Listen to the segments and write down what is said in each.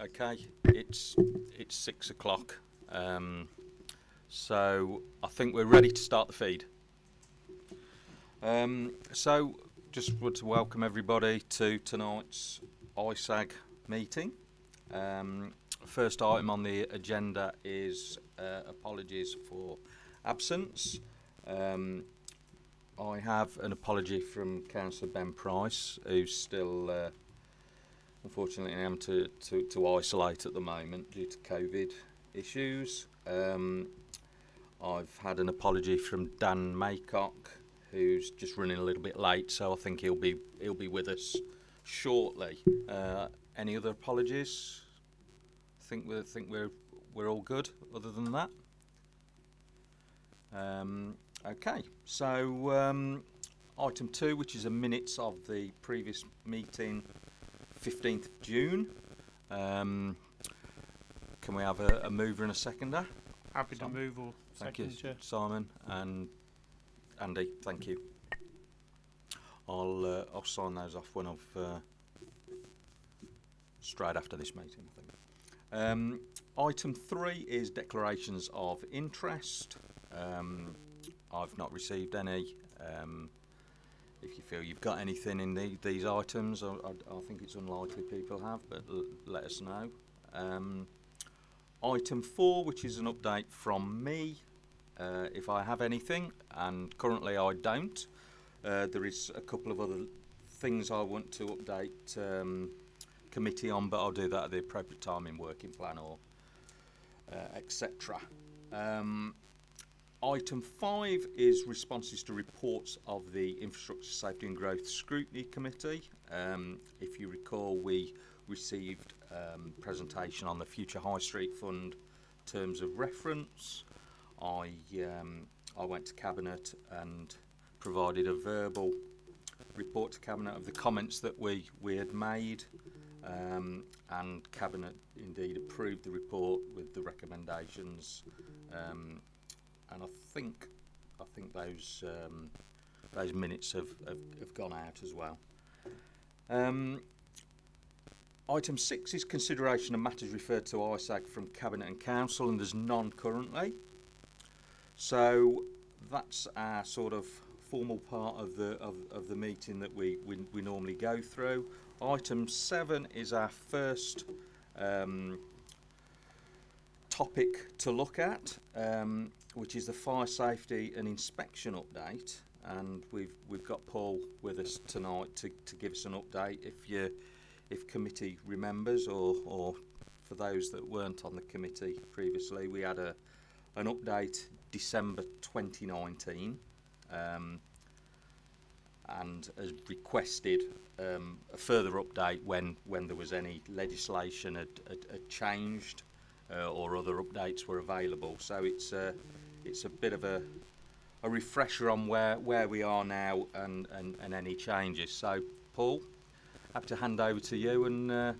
Okay, it's it's six o'clock. Um, so I think we're ready to start the feed. Um, so just want to welcome everybody to tonight's ISAG meeting. Um, first item on the agenda is uh, apologies for absence. Um, I have an apology from Councillor Ben Price, who's still uh, unfortunately I am to, to, to isolate at the moment due to COVID issues. Um, I've had an apology from Dan Maycock, who's just running a little bit late, so I think he'll be he'll be with us shortly. Uh, any other apologies? Think we think we're we're all good. Other than that, um, okay. So um, item two, which is a minutes of the previous meeting, fifteenth of June. Um, can we have a, a mover and a seconder? Happy to move or Thank second, you, Chair. Simon and Andy. Thank you. I'll uh, I'll sign those off when I've uh, straight after this meeting. I think. Um, item three is declarations of interest. Um, I've not received any. Um, if you feel you've got anything in the, these items, I, I, I think it's unlikely people have, but let us know. Um, item four, which is an update from me, uh, if I have anything, and currently I don't. Uh, there is a couple of other things I want to update um, committee on, but I'll do that at the appropriate time in working plan or uh, etc. Um, item five is responses to reports of the Infrastructure Safety and Growth Scrutiny Committee. Um, if you recall, we received um, presentation on the Future High Street Fund terms of reference. I um, I went to cabinet and provided a verbal report to cabinet of the comments that we we had made, um, and cabinet indeed approved the report with the recommendations, um, and I think I think those um, those minutes have, have, have gone out as well. Um, Item six is consideration of matters referred to ISAG from Cabinet and Council, and there's none currently. So that's our sort of formal part of the of, of the meeting that we, we we normally go through. Item seven is our first um, topic to look at, um, which is the fire safety and inspection update. And we've we've got Paul with us tonight to, to give us an update. If you if committee remembers, or or for those that weren't on the committee previously, we had a an update December 2019, um, and has requested um, a further update when when there was any legislation had, had, had changed uh, or other updates were available. So it's a it's a bit of a a refresher on where where we are now and and, and any changes. So Paul, happy to hand over to you and uh,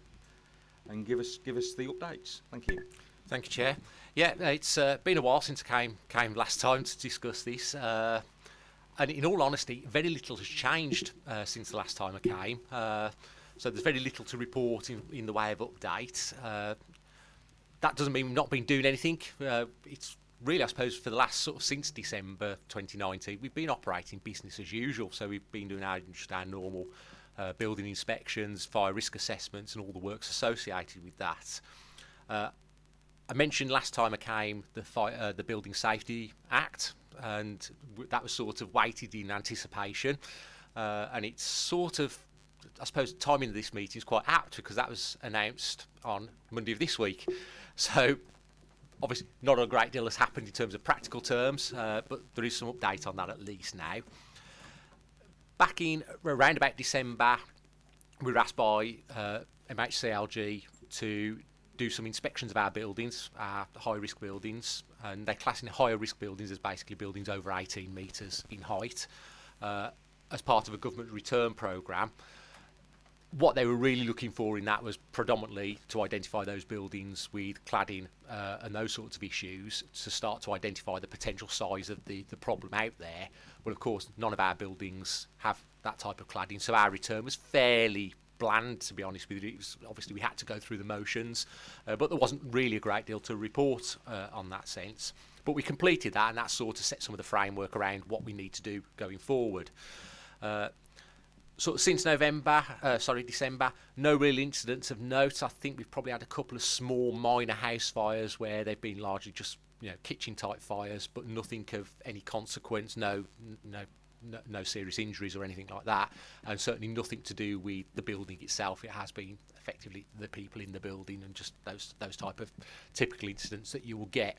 and give us give us the updates. Thank you. Thank you, Chair. Yeah, it's uh, been a while since I came came last time to discuss this, uh, and in all honesty, very little has changed uh, since the last time I came. Uh, so there's very little to report in, in the way of update. Uh, that doesn't mean we've not been doing anything. Uh, it's really, I suppose, for the last sort of since December 2019, we've been operating business as usual. So we've been doing our just our normal uh, building inspections, fire risk assessments, and all the works associated with that. Uh, I mentioned last time I came the uh, the Building Safety Act, and that was sort of waited in anticipation, uh, and it's sort of, I suppose, the timing of this meeting is quite apt because that was announced on Monday of this week, so obviously not a great deal has happened in terms of practical terms, uh, but there is some update on that at least now. Back in around about December, we were asked by uh, MHCLG to do some inspections of our buildings, our high risk buildings, and they class in higher risk buildings as basically buildings over 18 metres in height uh, as part of a government return programme. What they were really looking for in that was predominantly to identify those buildings with cladding uh, and those sorts of issues to start to identify the potential size of the, the problem out there. Well, of course, none of our buildings have that type of cladding, so our return was fairly bland, to be honest with you. It was, obviously, we had to go through the motions, uh, but there wasn't really a great deal to report uh, on that sense. But we completed that, and that sort of set some of the framework around what we need to do going forward. Uh, of since November, uh, sorry, December, no real incidents of note. I think we've probably had a couple of small minor house fires where they've been largely just you know kitchen type fires, but nothing of any consequence. No, no, no, no serious injuries or anything like that, and certainly nothing to do with the building itself. It has been effectively the people in the building and just those those type of typical incidents that you will get.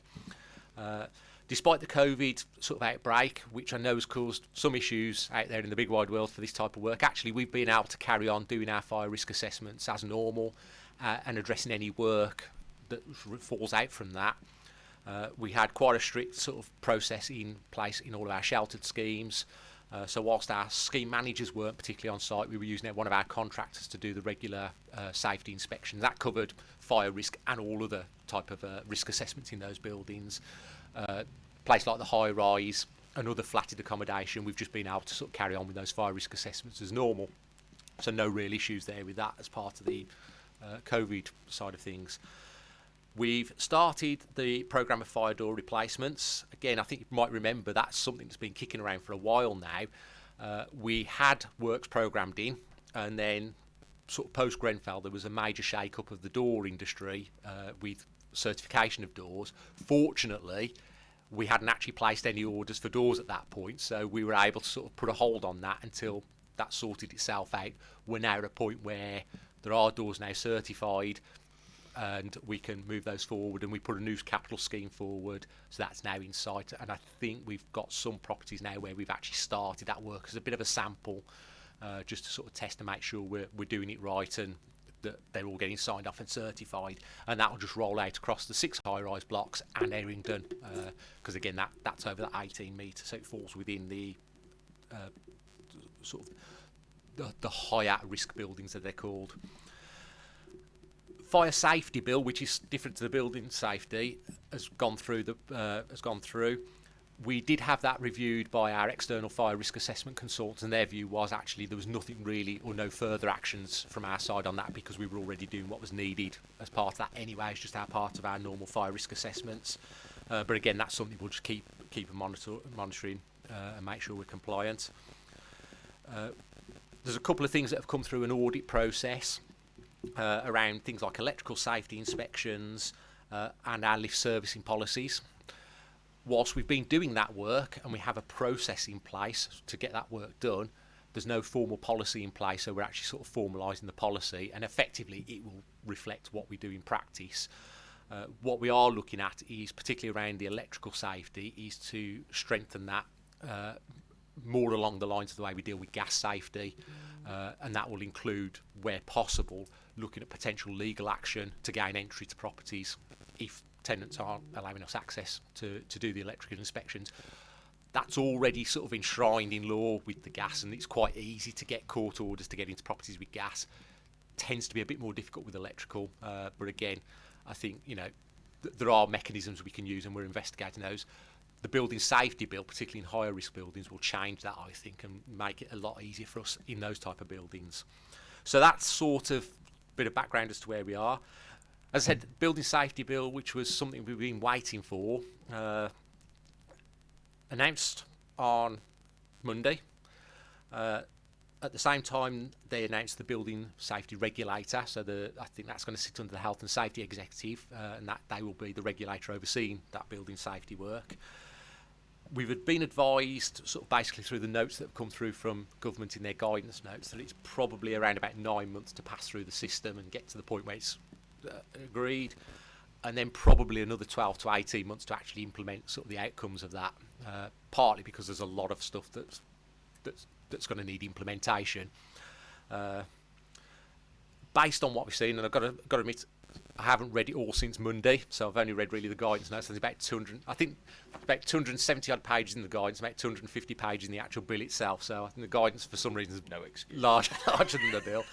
Uh, despite the COVID sort of outbreak, which I know has caused some issues out there in the big wide world for this type of work, actually we've been able to carry on doing our fire risk assessments as normal uh, and addressing any work that falls out from that. Uh, we had quite a strict sort of process in place in all of our sheltered schemes. Uh, so whilst our scheme managers weren't particularly on site, we were using one of our contractors to do the regular uh, safety inspection. That covered fire risk and all other type of uh, risk assessments in those buildings uh, place like the high rise and other flatted accommodation, we've just been able to sort of carry on with those fire risk assessments as normal. So no real issues there with that as part of the uh, COVID side of things. We've started the programme of fire door replacements. Again, I think you might remember that's something that's been kicking around for a while now. Uh, we had works programmed in, and then sort of post Grenfell, there was a major shake-up of the door industry uh, with certification of doors. Fortunately, we hadn't actually placed any orders for doors at that point, so we were able to sort of put a hold on that until that sorted itself out. We're now at a point where there are doors now certified and we can move those forward and we put a new capital scheme forward so that's now in sight and I think we've got some properties now where we've actually started that work as a bit of a sample uh, just to sort of test and make sure we're, we're doing it right and that they're all getting signed off and certified, and that will just roll out across the six high-rise blocks and Errington, because uh, again that that's over that 18 metre, so it falls within the uh, sort of the, the high at-risk buildings that they're called. Fire safety bill, which is different to the building safety, has gone through the uh, has gone through we did have that reviewed by our external fire risk assessment consultants, and their view was actually there was nothing really or no further actions from our side on that because we were already doing what was needed as part of that anyway. It's just our part of our normal fire risk assessments. Uh, but again, that's something we'll just keep keep monitor, monitoring uh, and make sure we're compliant. Uh, there's a couple of things that have come through an audit process uh, around things like electrical safety inspections uh, and our lift servicing policies whilst we've been doing that work and we have a process in place to get that work done, there's no formal policy in place, so we're actually sort of formalising the policy, and effectively it will reflect what we do in practice. Uh, what we are looking at is, particularly around the electrical safety, is to strengthen that uh, more along the lines of the way we deal with gas safety, uh, and that will include, where possible, looking at potential legal action to gain entry to properties if tenants aren't allowing us access to, to do the electrical inspections. That's already sort of enshrined in law with the gas, and it's quite easy to get court orders to get into properties with gas. Tends to be a bit more difficult with electrical, uh, but again, I think you know th there are mechanisms we can use, and we're investigating those. The building safety bill, particularly in higher risk buildings, will change that, I think, and make it a lot easier for us in those type of buildings. So that's sort of a bit of background as to where we are. As I said, building safety bill, which was something we've been waiting for, uh, announced on Monday. Uh, at the same time, they announced the building safety regulator. So the I think that's going to sit under the health and safety executive, uh, and that they will be the regulator overseeing that building safety work. We've been advised, sort of basically through the notes that have come through from government in their guidance notes, that it's probably around about nine months to pass through the system and get to the point where it's agreed, and then probably another 12 to 18 months to actually implement sort of the outcomes of that. Uh, partly because there's a lot of stuff that's that's that's going to need implementation. Uh, based on what we've seen, and I've got to got to admit, I haven't read it all since Monday, so I've only read really the guidance notes. There's about 200, I think, about 270 odd pages in the guidance, about 250 pages in the actual bill itself. So I think the guidance, for some reason, is no excuse. larger, larger than the bill.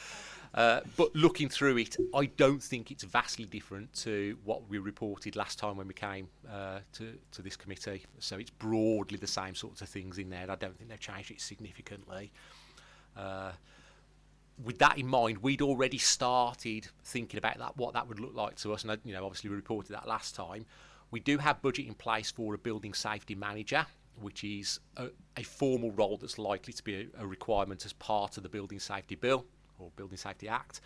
Uh, but looking through it, I don't think it's vastly different to what we reported last time when we came uh, to, to this committee. So it's broadly the same sorts of things in there. I don't think they've changed it significantly. Uh, with that in mind, we'd already started thinking about that, what that would look like to us, and you know, obviously we reported that last time. We do have budget in place for a building safety manager, which is a, a formal role that's likely to be a, a requirement as part of the Building Safety Bill or Building Safety Act.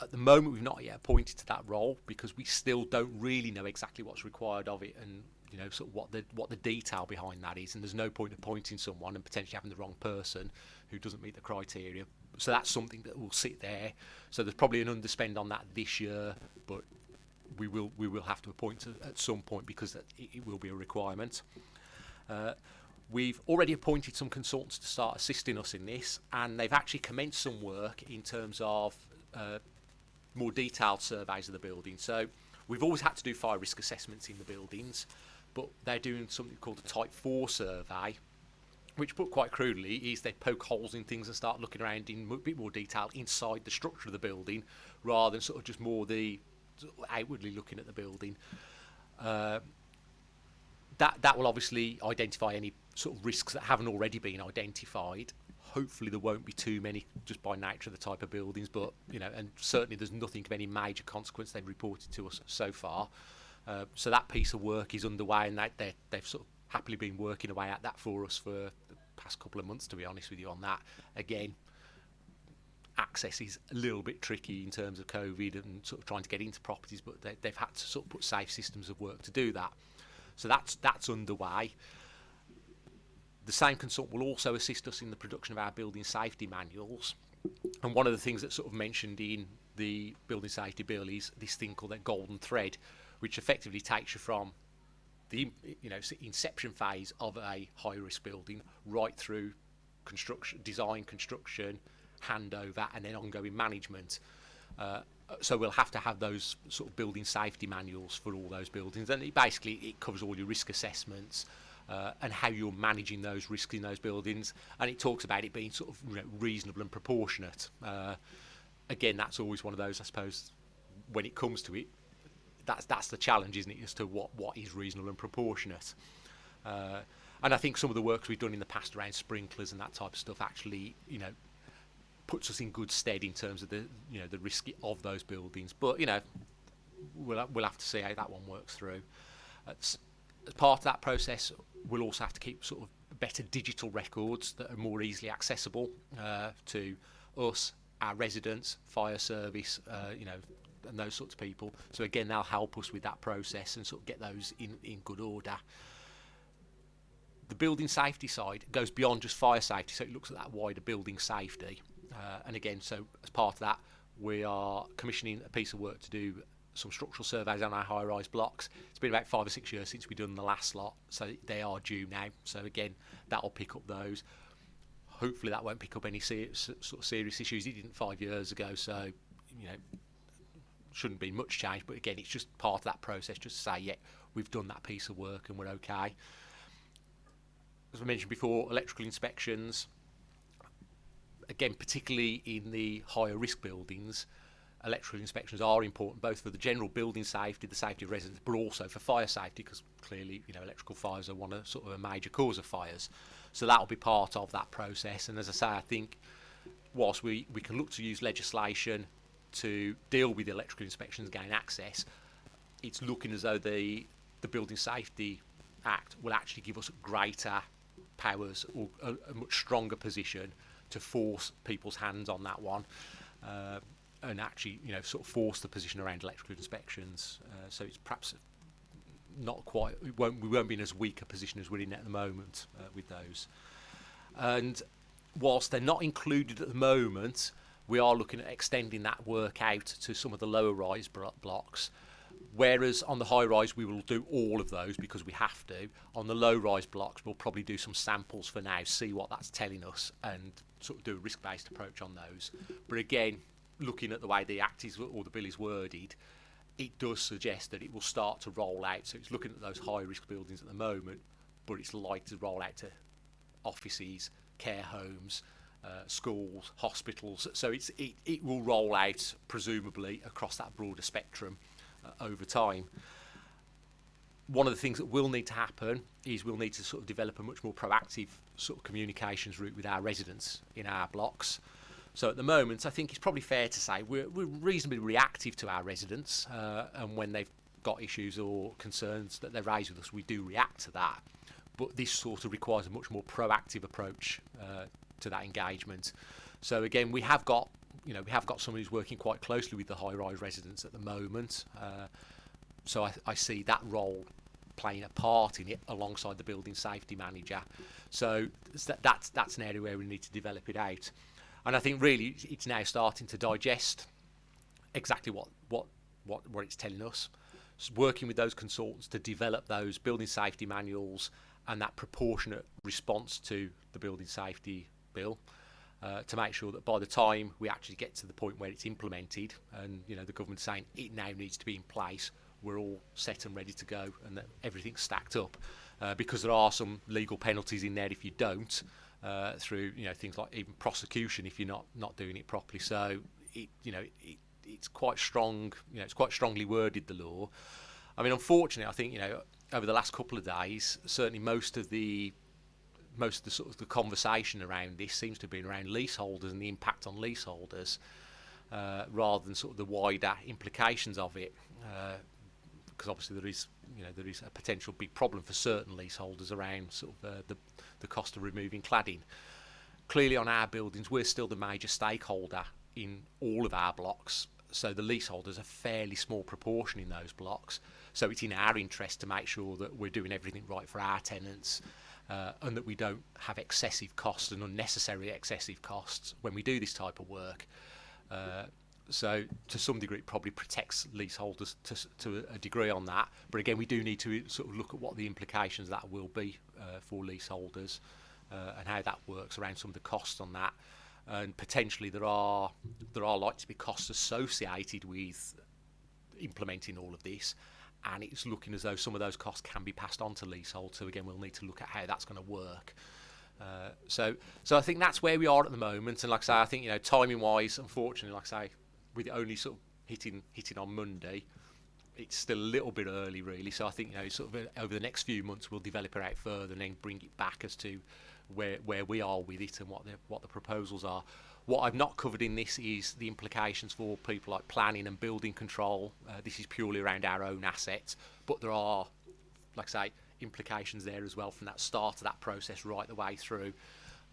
At the moment, we've not yet appointed to that role because we still don't really know exactly what's required of it and you know sort of what the what the detail behind that is. And there's no point appointing someone and potentially having the wrong person who doesn't meet the criteria. So that's something that will sit there. So there's probably an underspend on that this year, but we will we will have to appoint at some point because it, it will be a requirement. Uh, we've already appointed some consultants to start assisting us in this, and they've actually commenced some work in terms of uh, more detailed surveys of the building. So we've always had to do fire risk assessments in the buildings, but they're doing something called a Type 4 survey, which put quite crudely is they poke holes in things and start looking around in a bit more detail inside the structure of the building rather than sort of just more the outwardly looking at the building. Uh, that that will obviously identify any sort of risks that haven't already been identified. Hopefully there won't be too many just by nature of the type of buildings, but you know, and certainly there's nothing of any major consequence they've reported to us so far. Uh, so that piece of work is underway, and they, they've sort of happily been working away at that for us for the past couple of months. To be honest with you, on that again, access is a little bit tricky in terms of COVID and sort of trying to get into properties, but they, they've had to sort of put safe systems of work to do that. So that's that's underway. The same consultant will also assist us in the production of our building safety manuals. And one of the things that's sort of mentioned in the building safety bill is this thing called a golden thread, which effectively takes you from the you know inception phase of a high risk building right through construction, design, construction, handover, and then ongoing management. Uh, so we'll have to have those sort of building safety manuals for all those buildings, and it basically it covers all your risk assessments. Uh, and how you're managing those risks in those buildings, and it talks about it being sort of you know, reasonable and proportionate. Uh, again, that's always one of those, I suppose, when it comes to it, that's that's the challenge, isn't it, as to what what is reasonable and proportionate. Uh, and I think some of the work we've done in the past around sprinklers and that type of stuff actually, you know, puts us in good stead in terms of the you know the risk of those buildings. But you know, we'll we'll have to see how that one works through. As, as part of that process, we'll also have to keep sort of better digital records that are more easily accessible uh, to us, our residents, fire service, uh, you know, and those sorts of people. So again, they'll help us with that process and sort of get those in, in good order. The building safety side goes beyond just fire safety, so it looks at that wider building safety. Uh, and again, so as part of that, we are commissioning a piece of work to do some structural surveys on our high-rise blocks. It's been about five or six years since we've done the last lot, so they are due now. So again, that'll pick up those. Hopefully, that won't pick up any serious, sort of serious issues. It didn't five years ago, so you know shouldn't be much change. But again, it's just part of that process, just to say, yeah, we've done that piece of work and we're okay. As I mentioned before, electrical inspections. Again, particularly in the higher risk buildings, electrical inspections are important both for the general building safety, the safety of residents, but also for fire safety because clearly, you know, electrical fires are one of sort of a major cause of fires. So that will be part of that process. And as I say, I think whilst we, we can look to use legislation to deal with electrical inspections, gain access, it's looking as though the the Building Safety Act will actually give us greater powers or a, a much stronger position to force people's hands on that one. Uh, and actually, you know, sort of force the position around electrical inspections. Uh, so it's perhaps not quite. We won't, we won't be in as weak a position as we're in at the moment uh, with those. And whilst they're not included at the moment, we are looking at extending that work out to some of the lower rise blocks. Whereas on the high rise, we will do all of those because we have to. On the low rise blocks, we'll probably do some samples for now, see what that's telling us, and sort of do a risk based approach on those. But again, looking at the way the act is or the bill is worded, it does suggest that it will start to roll out. So it's looking at those high risk buildings at the moment, but it's likely to roll out to offices, care homes, uh, schools, hospitals. So it's, it, it will roll out, presumably, across that broader spectrum over time. One of the things that will need to happen is we'll need to sort of develop a much more proactive sort of communications route with our residents in our blocks. So at the moment, I think it's probably fair to say we're, we're reasonably reactive to our residents, uh, and when they've got issues or concerns that they raise with us, we do react to that. But this sort of requires a much more proactive approach uh, to that engagement. So again, we have got you know we have got someone who's working quite closely with the high-rise residents at the moment. Uh, so I, I see that role playing a part in it alongside the building safety manager. So that's that's an area where we need to develop it out. And I think really it's now starting to digest exactly what what what, what it's telling us. So working with those consultants to develop those building safety manuals and that proportionate response to the building safety bill. Uh, to make sure that by the time we actually get to the point where it's implemented and you know the government's saying it now needs to be in place we're all set and ready to go and that everything's stacked up. Uh, because there are some legal penalties in there if you don't uh, through you know things like even prosecution if you're not not doing it properly. So it you know it, it's quite strong you know it's quite strongly worded the law. I mean unfortunately I think you know over the last couple of days certainly most of the most of the sort of the conversation around this seems to have been around leaseholders and the impact on leaseholders uh, rather than sort of the wider implications of it uh, because obviously there is you know there is a potential big problem for certain leaseholders around sort of uh, the the cost of removing cladding. Clearly, on our buildings, we're still the major stakeholder in all of our blocks, so the leaseholders are a fairly small proportion in those blocks. So it's in our interest to make sure that we're doing everything right for our tenants. Uh, and that we don't have excessive costs and unnecessary excessive costs when we do this type of work. Uh, so to some degree it probably protects leaseholders to, to a degree on that. But again we do need to sort of look at what the implications that will be uh, for leaseholders uh, and how that works around some of the costs on that. And potentially there are there are likely to be costs associated with implementing all of this and it's looking as though some of those costs can be passed on to leasehold so again we'll need to look at how that's going to work uh, so, so I think that's where we are at the moment. And like I say, I think you know, timing wise, unfortunately, like I say, with it only sort of hitting hitting on Monday, it's still a little bit early, really. So I think you know, sort of over the next few months, we'll develop it out further and then bring it back as to where where we are with it and what the what the proposals are. What I've not covered in this is the implications for people like planning and building control. Uh, this is purely around our own assets, but there are, like I say, implications there as well from that start of that process right the way through.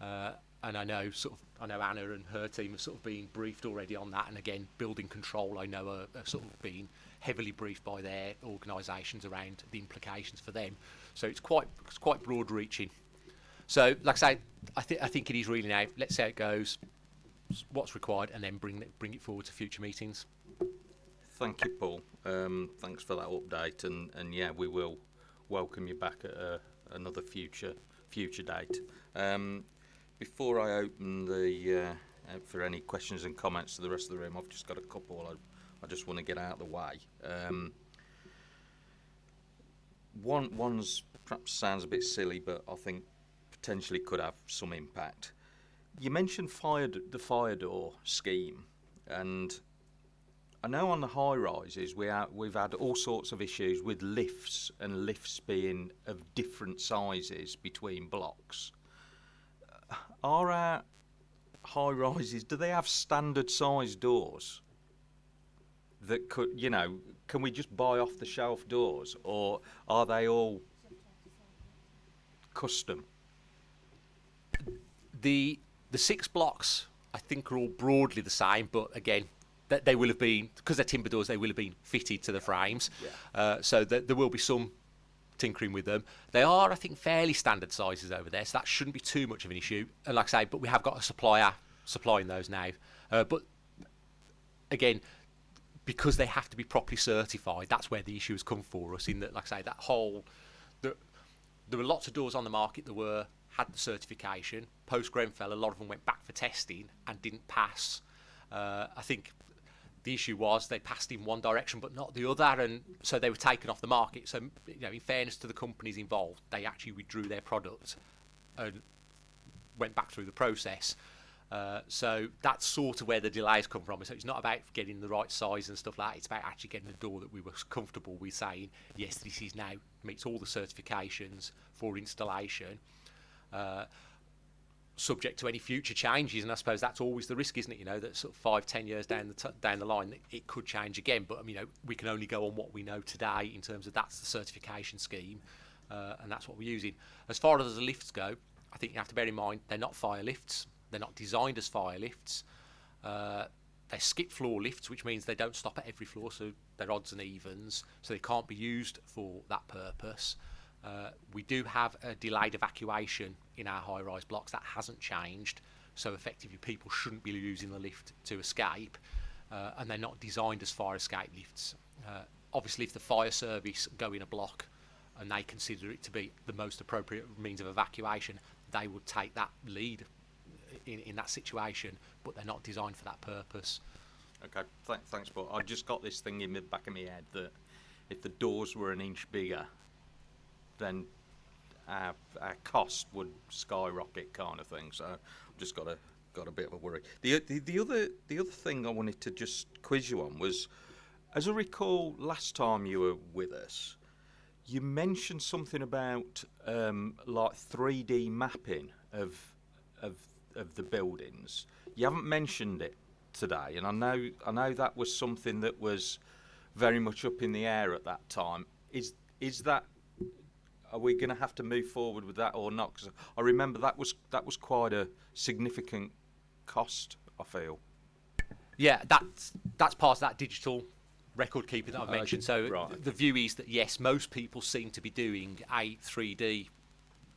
Uh, and I know sort of I know Anna and her team have sort of been briefed already on that. And again, building control, I know are, are sort of been heavily briefed by their organisations around the implications for them. So it's quite it's quite broad reaching. So, like I say, I think I think it is really now. Let's see how it goes, what's required, and then bring it bring it forward to future meetings. Thank you, Paul. Um, thanks for that update, and, and yeah, we will welcome you back at a, another future future date. Um, before I open the uh, for any questions and comments to the rest of the room, I've just got a couple I, I just want to get out of the way. Um, one one's perhaps sounds a bit silly, but I think potentially could have some impact. You mentioned fire the fire door scheme, and I know on the high rises we are, we've had all sorts of issues with lifts and lifts being of different sizes between blocks are our high rises, do they have standard size doors? That could, you know, can we just buy off the shelf doors or are they all custom? The the six blocks I think are all broadly the same, but again, that they will have been because they're timber doors. They will have been fitted to the frames, Yeah. uh, so that there will be some tinkering with them. They are, I think, fairly standard sizes over there, so that shouldn't be too much of an issue. And like I say, but we have got a supplier supplying those now. Uh, but again, because they have to be properly certified, that's where the issue has come for us. In that, like I say, that whole the, there were lots of doors on the market that were had the certification. Post Grenfell, a lot of them went back for testing and didn't pass. Uh, I think the issue was they passed in one direction but not the other, and so they were taken off the market. So, you know, in fairness to the companies involved, they actually withdrew their product and went back through the process. Uh, so that's sort of where the delays come from. So it's not about getting the right size and stuff like that. It's about actually getting the door that we were comfortable with saying, yes, this is now meets all the certifications for installation. Uh, subject to any future changes, and I suppose that's always the risk, isn't it? You know, that sort of five, ten years down the down the line, it, could change again. But I mean, you know, we can only go on what we know today in terms of that's the certification scheme, uh, and that's what we're using. As far as the lifts go, I think you have to bear in mind they're not fire lifts. They're not designed as fire lifts. Uh, they're skip floor lifts, which means they don't stop at every floor, so they're odds and evens, so they can't be used for that purpose. Uh, we do have a delayed evacuation in our high-rise blocks. That hasn't changed, so effectively people shouldn't be using the lift to escape, uh, and they're not designed as fire escape lifts. Uh, obviously, if the fire service go in a block and they consider it to be the most appropriate means of evacuation, they would take that lead in, in that situation, but they're not designed for that purpose. Okay, th- thanks, but I just got this thing in the back of my head that if the doors were an inch bigger, then our, our cost would skyrocket, kind of thing. So I've just got a got a bit of a worry. The, the the other the other thing I wanted to just quiz you on was, as I recall, last time you were with us, you mentioned something about um, like 3D mapping of of of the buildings. You haven't mentioned it today, and I know I know that was something that was very much up in the air at that time. Is is that are we going to have to move forward with that or not? Because I remember that was that was quite a significant cost. I feel. Yeah, that's that's part of that digital record keeping that I've mentioned. So right. the view is that yes, most people seem to be doing a 3D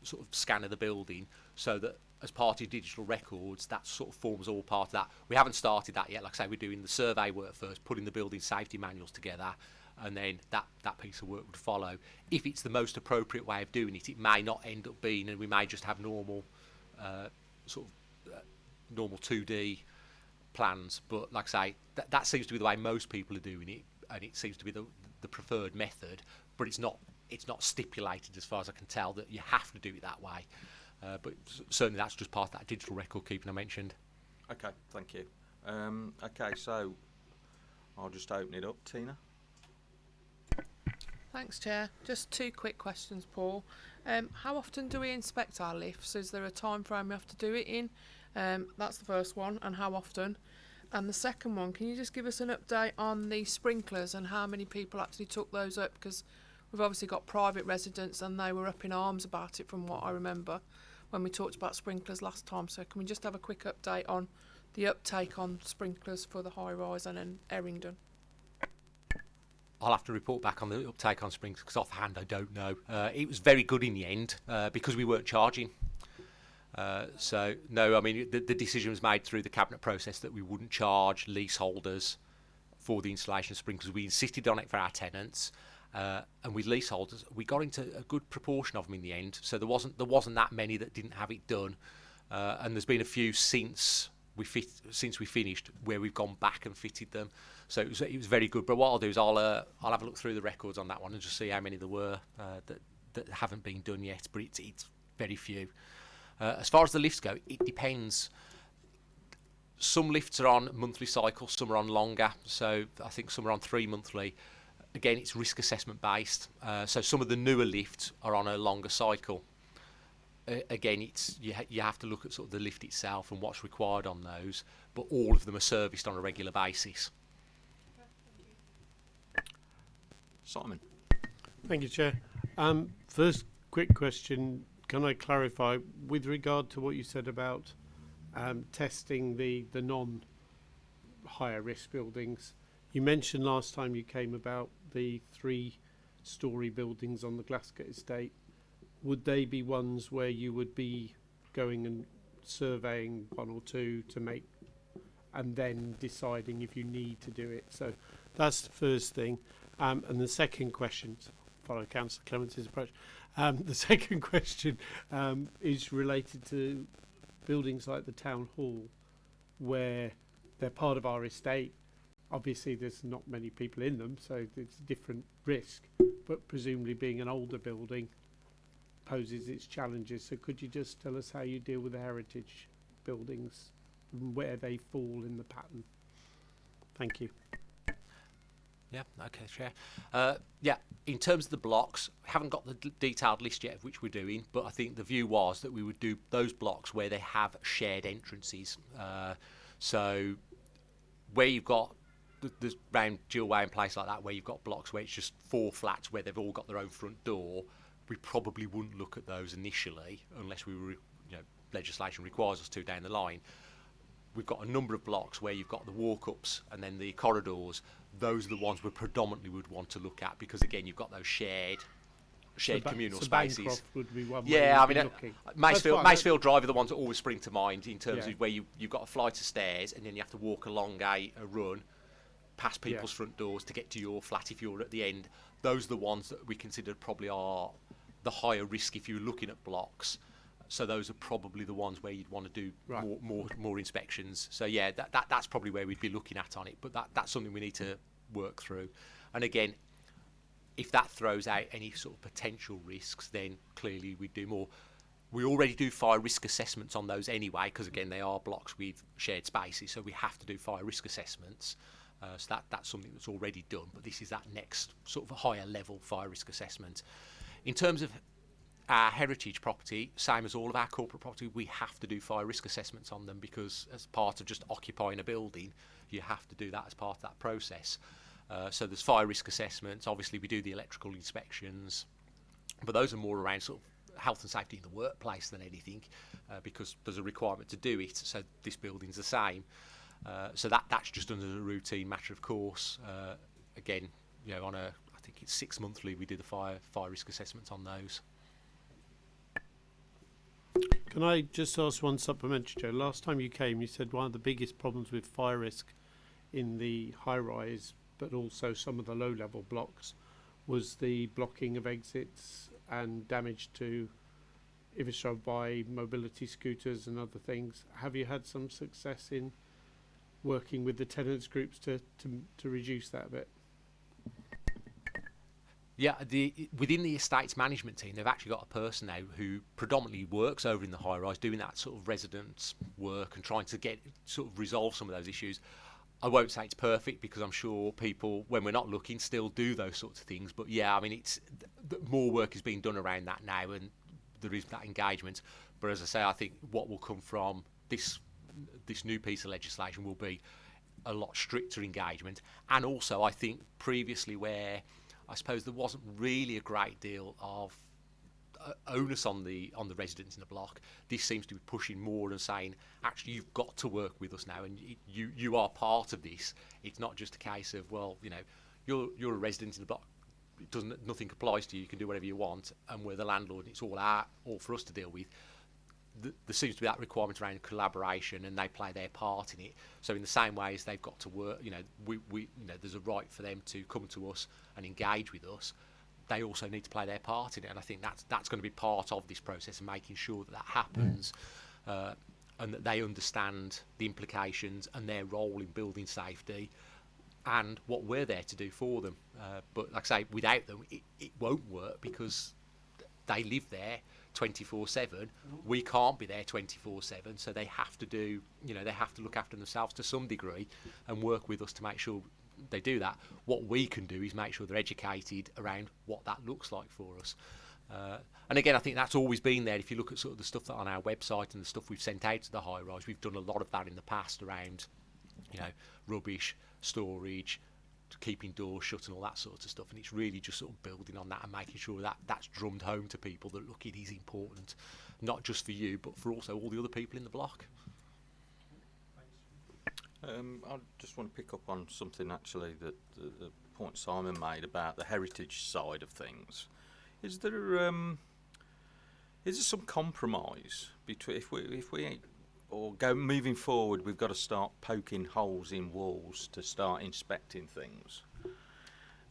sort of scan of the building, so that as part of digital records, that sort of forms all part of that. We haven't started that yet. Like I say, we're doing the survey work first, putting the building safety manuals together, and then that, that piece of work would follow. If it's the most appropriate way of doing it, it may not end up being, and we may just have normal, uh, sort of uh, normal 2D plans. But like I say, that, that seems to be the way most people are doing it, and it seems to be the, the preferred method. But it's not it's not stipulated as far as I can tell that you have to do it that way. Uh, but certainly that's just part of that digital record keeping I mentioned. Okay, thank you. Um, okay, so I'll just open it up, Tina. Thanks, Chair. Just two quick questions, Paul. Um, how often do we inspect our lifts? Is there a time frame we have to do it in? Um, that's the first one, and how often? And the second one, can you just give us an update on the sprinklers and how many people actually took those up? Because we've obviously got private residents and they were up in arms about it from what I remember when we talked about sprinklers last time. So can we just have a quick update on the uptake on sprinklers for the high rise and then Errington? I'll have to report back on the uptake on springs because offhand I don't know. Uh, it was very good in the end uh, because we weren't charging. Uh, so no, I mean the, the decision was made through the cabinet process that we wouldn't charge leaseholders for the installation of sprinklers. We insisted on it for our tenants, uh, and with leaseholders, we got into a good proportion of them in the end. So there wasn't there wasn't that many that didn't have it done, uh, and there's been a few since we fit since we finished where we've gone back and fitted them. So it was it was very good. But what I'll do is I'll uh, I'll have a look through the records on that one and just see how many there were uh, that that haven't been done yet. But it's it's very few. Uh, as far as the lifts go, it depends. Some lifts are on monthly cycles, some are on longer. So I think some are on three monthly. Again, it's risk assessment based. Uh, so some of the newer lifts are on a longer cycle. Uh, again, it's you, ha- you have to look at sort of the lift itself and what's required on those. But all of them are serviced on a regular basis. Simon. Thank you, Chair. Um, first, quick question. Can I clarify with regard to what you said about um, testing the, the non higher risk buildings? You mentioned last time you came about the three story buildings on the Glasgow estate. Would they be ones where you would be going and surveying one or two to make and then deciding if you need to do it? So that's the first thing. Um, and the second question, follow Councillor Clemence's approach. Um, the second question um, is related to buildings like the town hall, where they're part of our estate. Obviously, there's not many people in them, so it's a different risk. But presumably, being an older building poses its challenges. So, could you just tell us how you deal with the heritage buildings, and where they fall in the pattern? Thank you. Yeah, okay, Chair. Uh, yeah, in terms of the blocks, haven't got the detailed list yet of which we're doing, but I think the view was that we would do those blocks where they have shared entrances. Uh, so where you've got the, round dual way and place like that, where you've got blocks where it's just four flats where they've all got their own front door, we probably wouldn't look at those initially unless we were, you know, legislation requires us to down the line we've got a number of blocks where you've got the walk-ups and then the corridors. Those are the ones we predominantly would want to look at because again, you've got those shared shared So communal so spaces. Would be one way Yeah, I mean, uh, looking. Macefield, Macefield Drive are the ones that always spring to mind in terms Yeah. of where you, you've got a flight of stairs and then you have to walk along a, a run past Yeah. people's front doors to get to your flat if you're at the end. Those are the ones that we consider probably are the higher risk if you're looking at blocks. So those are probably the ones where you'd want to do Right. more, more more inspections. So yeah, that, that that's probably where we'd be looking at on it. But that, that's something we need to work through. And again, if that throws out any sort of potential risks, then clearly we do more. We already do fire risk assessments on those anyway, because again they are blocks with shared spaces, so we have to do fire risk assessments. Uh, so that that's something that's already done. But this is that next sort of higher level fire risk assessment. In terms of our heritage property, same as all of our corporate property, we have to do fire risk assessments on them because as part of just occupying a building, you have to do that as part of that process. Uh, so there's fire risk assessments. Obviously, we do the electrical inspections, but those are more around sort of health and safety in the workplace than anything, uh, because there's a requirement to do it. So this building's the same. Uh, so that that's just under the routine matter of course. Uh, again, you know, on a think it's six monthly we do the fire fire risk assessments on those. Can I just ask one supplementary, Joe? Last time you came, you said one of the biggest problems with fire risk in the high rise, but also some of the low level blocks, was the blocking of exits and damage to infrastructure by mobility scooters and other things. Have you had some success in working with the tenants groups to, to, to reduce that a bit? Yeah, the within the estates management team, they've actually got a person now who predominantly works over in the high rise, doing that sort of residence work and trying to get sort of resolve some of those issues. I won't say it's perfect because I'm sure people, when we're not looking, still do those sorts of things. But yeah, I mean, it's more work is being done around that now, and there is that engagement. But as I say, I think what will come from this this new piece of legislation will be a lot stricter engagement, and also I think previously where I suppose there wasn't really a great deal of uh, onus on the on the residents in the block. This seems to be pushing more and saying, actually, you've got to work with us now, and you you are part of this. It's not just a case of well, you know, you're you're a resident in the block. It doesn't nothing applies to you. You can do whatever you want, and we're the landlord. And it's all our all for us to deal with. Th- there seems to be that requirement around collaboration, and they play their part in it. So in the same way as they've got to work, you know, we, we you know, there's a right for them to come to us and engage with us. They also need to play their part in it, and I think that's that's going to be part of this process and making sure that that happens, uh, and that they understand the implications and their role in building safety, and what we're there to do for them. Uh, but like I say, without them, it, it won't work because they live there 24 7 we can't be there 24 7 so they have to do you know they have to look after themselves to some degree and work with us to make sure they do that what we can do is make sure they're educated around what that looks like for us uh, and again, I think that's always been there. If you look at sort of the stuff that on our website and the stuff we've sent out to the high rise, we've done a lot of that in the past around, you know, rubbish, storage, keeping doors shut and all that sort of stuff. And it's really just sort of building on that and making sure that that's drummed home to people that look, it is important, not just for you, but for also all the other people in the block. Um, I just want to pick up on something actually that the, the point Simon made about the heritage side of things. Is there um, is there some compromise between if we if we or go moving forward, we've got to start poking holes in walls to start inspecting things.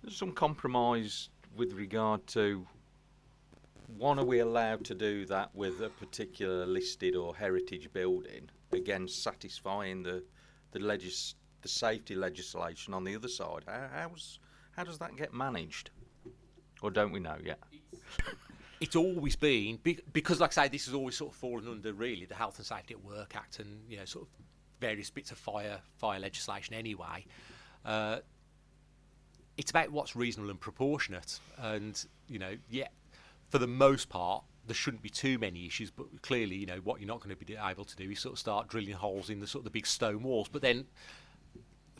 There's some compromise with regard to one, are we allowed to do that with a particular listed or heritage building, again satisfying the the legis the safety legislation on the other side? How, how's how does that get managed, or don't we know yet? It's always been because, like I say, this has always sort of fallen under really the Health and Safety at Work Act and you know sort of various bits of fire fire legislation anyway. Uh, it's about what's reasonable and proportionate. And you know, yeah, for the most part, there shouldn't be too many issues. But clearly, you know, what you're not going to be able to do is sort of start drilling holes in the sort of the big stone walls. But then,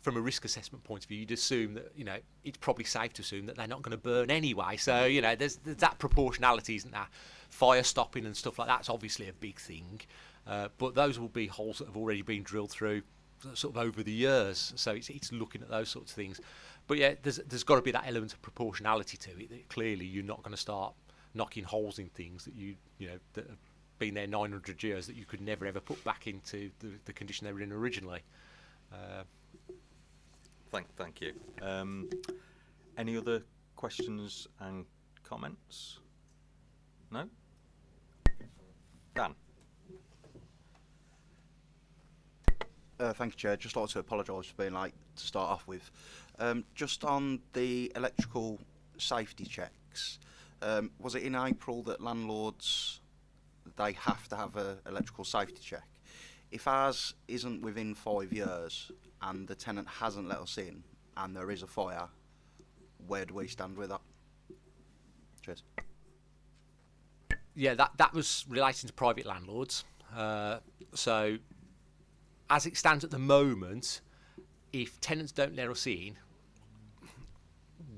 from a risk assessment point of view, you'd assume that you know it's probably safe to assume that they're not going to burn anyway. So you know, there's, there's that proportionality, isn't there? Fire stopping and stuff like that's obviously a big thing. Uh, but those will be holes that have already been drilled through sort of over the years. So it's, it's looking at those sorts of things. But yeah, there's there's got to be that element of proportionality to it. That clearly, you're not going to start knocking holes in things that you you know that have been there 900 years that you could never ever put back into the, the condition they were in originally. Uh, Thank, thank you. Um, any other questions and comments? No? Dan? Uh, thank you, Chair. Just like to apologise for being late to start off with. Um, just on the electrical safety checks, um, was it in April that landlords they have to have a electrical safety check? If ours isn't within five years and the tenant hasn't let us in and there is a fire, where do we stand with that? Cheers. yeah, that that was relating to private landlords. Uh, so, as it stands at the moment, if tenants don't let us in,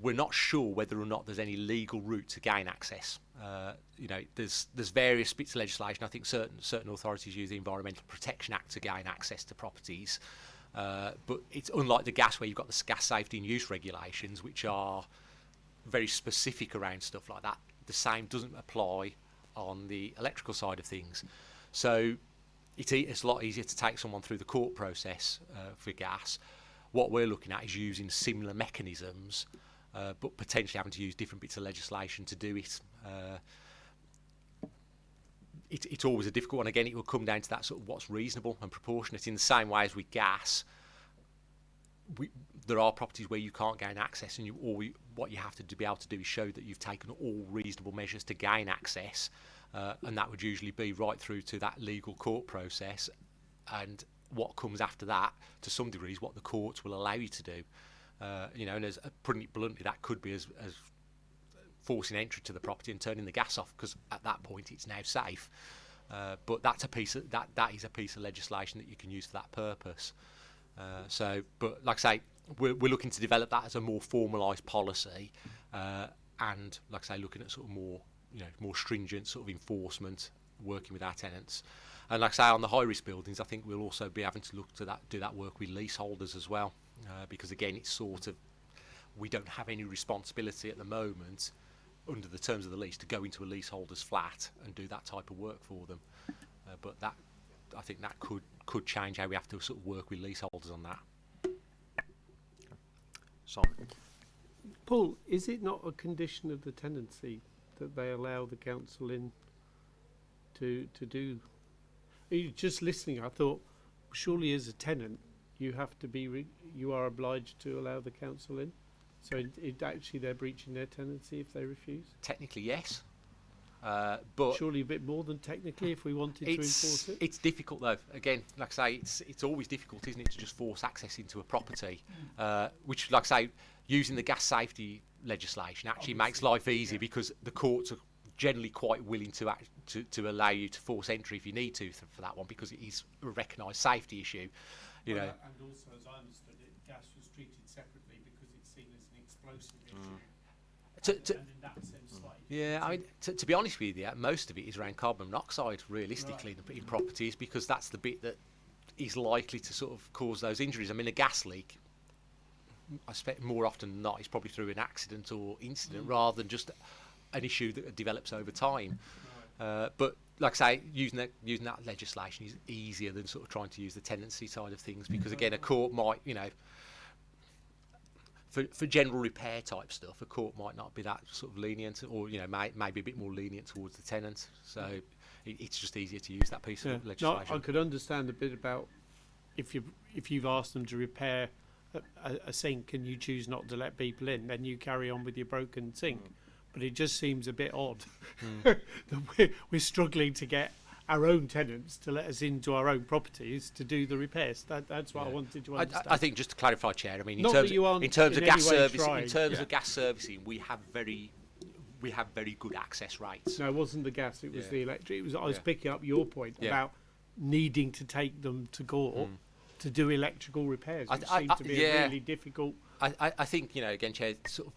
we're not sure whether or not there's any legal route to gain access. Uh, you know, there's there's various bits of legislation. I think certain certain authorities use the Environmental Protection Act to gain access to properties, uh, but it's unlike the gas where you've got the gas safety and use regulations, which are very specific around stuff like that. The same doesn't apply on the electrical side of things. So it's, it's a lot easier to take someone through the court process uh, for gas. What we're looking at is using similar mechanisms, uh, but potentially having to use different bits of legislation to do it. It, it's always a difficult one. Again, it will come down to that sort of what's reasonable and proportionate. In the same way as with gas, we, there are properties where you can't gain access, and you all what you have to be able to do is show that you've taken all reasonable measures to gain access, uh, and that would usually be right through to that legal court process, and what comes after that, to some degree, is what the courts will allow you to do. Uh, you know, and as uh, putting it bluntly, that could be as, as forcing entry to the property and turning the gas off because at that point it's now safe. Uh, but that's a piece of that that is a piece of legislation that you can use for that purpose. Uh, so, but like I say, we're, we're looking to develop that as a more formalised policy, uh, and like I say, looking at sort of more you know more stringent sort of enforcement, working with our tenants. And like I say, on the high risk buildings, I think we'll also be having to look to that do that work with leaseholders as well, uh, because again, it's sort of we don't have any responsibility at the moment under the terms of the lease to go into a leaseholder's flat and do that type of work for them. Uh, but that, I think that could could change how we have to sort of work with leaseholders on that. Simon? Paul, is it not a condition of the tenancy that they allow the council in to to do? You- Just listening, I thought surely as a tenant you have to be re- you are obliged to allow the council in. So it, it actually they're breaching their tenancy if they refuse. Technically, yes, uh, but Surely a bit more than technically if we wanted to enforce it. it's difficult though. Again, like I say, it's it's always difficult, isn't it, to just force access into a property, uh, which, like I say, using the gas safety legislation actually makes life easier because the courts are generally quite willing to act, to to allow you to force entry if you need to for that one because it is a recognised safety issue. You know, and also, as I understood it, gas was treated separately because it's seen as an explosive mm. issue, to, to, sense, mm. slightly. Yeah, I mean, to, to be honest with you, most of it is around carbon monoxide, realistically, in, in properties, because that's the bit that is likely to sort of cause those injuries. I mean, a gas leak, I suspect more often than not, is probably through an accident or incident rather than just an issue that develops over time. Uh, but like I say, using that using that legislation is easier than sort of trying to use the tenancy side of things because again, a court might, you know, for, for general repair type stuff, a court might not be that sort of lenient, or you know, may, maybe a bit more lenient towards the tenant. So it, it's just easier to use that piece Yeah. of No, legislation. I could understand a bit about if you if you've asked them to repair a, a, a sink and you choose not to let people in, then you carry on with your broken sink. Mm. But it just seems a bit odd mm. that we're, we're struggling to get our own tenants to let us into our own properties to do the repairs. That, that's what I wanted to I, understand. I I think just to clarify, Chair. I mean, in Not terms you of, in terms in any gas trying. in terms Yeah. of gas servicing, we have very we have very good access rates. No, it wasn't the gas; it was Yeah. the electric. It was. I was Yeah. picking up your point Yeah. about needing to take them to court hmm. to do electrical repairs, I which th- I- seemed I- to be yeah. a really difficult. I, I, I think you know again, Chair. Sort of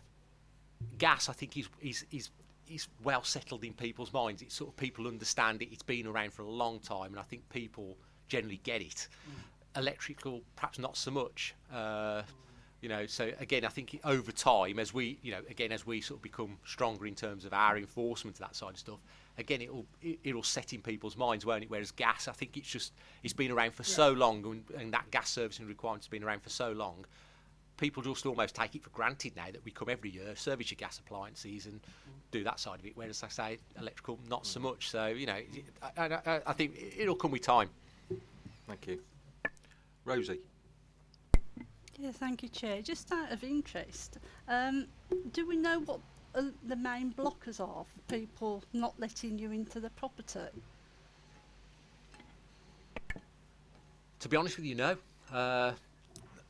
gas. I think is is is is well settled in people's minds. It's sort of people understand it. It's been around for a long time, and I think people generally get it. Electrical, perhaps not so much. Uh, you know, so again, I think over time, as we, you know, again as we sort of become stronger in terms of our enforcement of that side of stuff, again it'll it, it'll set in people's minds, won't it? Whereas gas, I think it's just it's been around for so long, and, and that gas servicing requirement's been around for so long people just almost take it for granted now that we come every year, service your gas appliances and do that side of it. Whereas I say electrical, not so much. So you know, I, I, I think it'll come with time. Thank you. Rosie. Yeah, thank you, Chair. Just out of interest, um, do we know what uh, the main blockers are for people not letting you into the property? To be honest with you, no. Uh,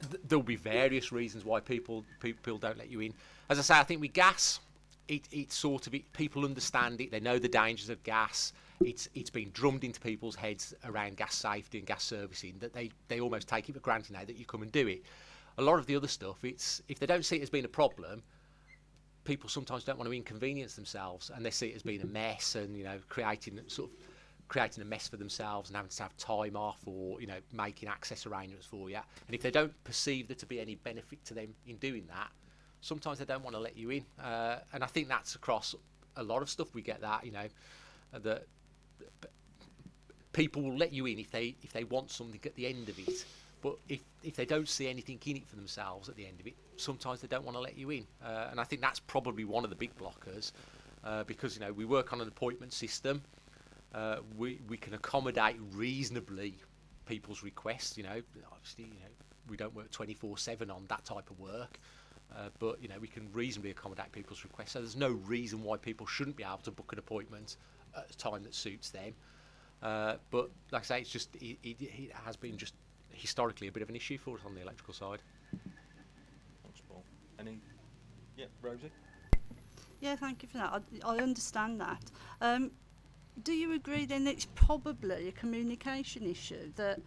th- there'll be various reasons why people people don't let you in. As I say, I think with gas, it, it's sort of it, people understand it. They know the dangers of gas. It's it's been drummed into people's heads around gas safety and gas servicing that they they almost take it for granted now that you come and do it. A lot of the other stuff, it's if they don't see it as being a problem, people sometimes don't want to inconvenience themselves and they see it as being a mess and you know creating sort of creating a mess for themselves and having to have time off or you know making access arrangements for you and if they don't perceive there to be any benefit to them in doing that sometimes they don't want to let you in. Uh, and I think that's across a lot of stuff. We get that you know that people will let you in if they if they want something at the end of it. But if if they don't see anything in it for themselves at the end of it sometimes they don't want to let you in. Uh, and I think that's probably one of the big blockers uh, because you know we work on an appointment system uh, we we can accommodate reasonably people's requests you know obviously you know we don't work 24/7 on that type of work uh, but you know we can reasonably accommodate people's requests so there's no reason why people shouldn't be able to book an appointment at a time that suits them uh, but like I say, it's just it, it, it has been just historically a bit of an issue for us on the electrical side. Thanks, Paul. Any? Yeah, Rosie. Yeah, thank you for that. I, I understand that. Um, do you agree then it's probably a communication issue that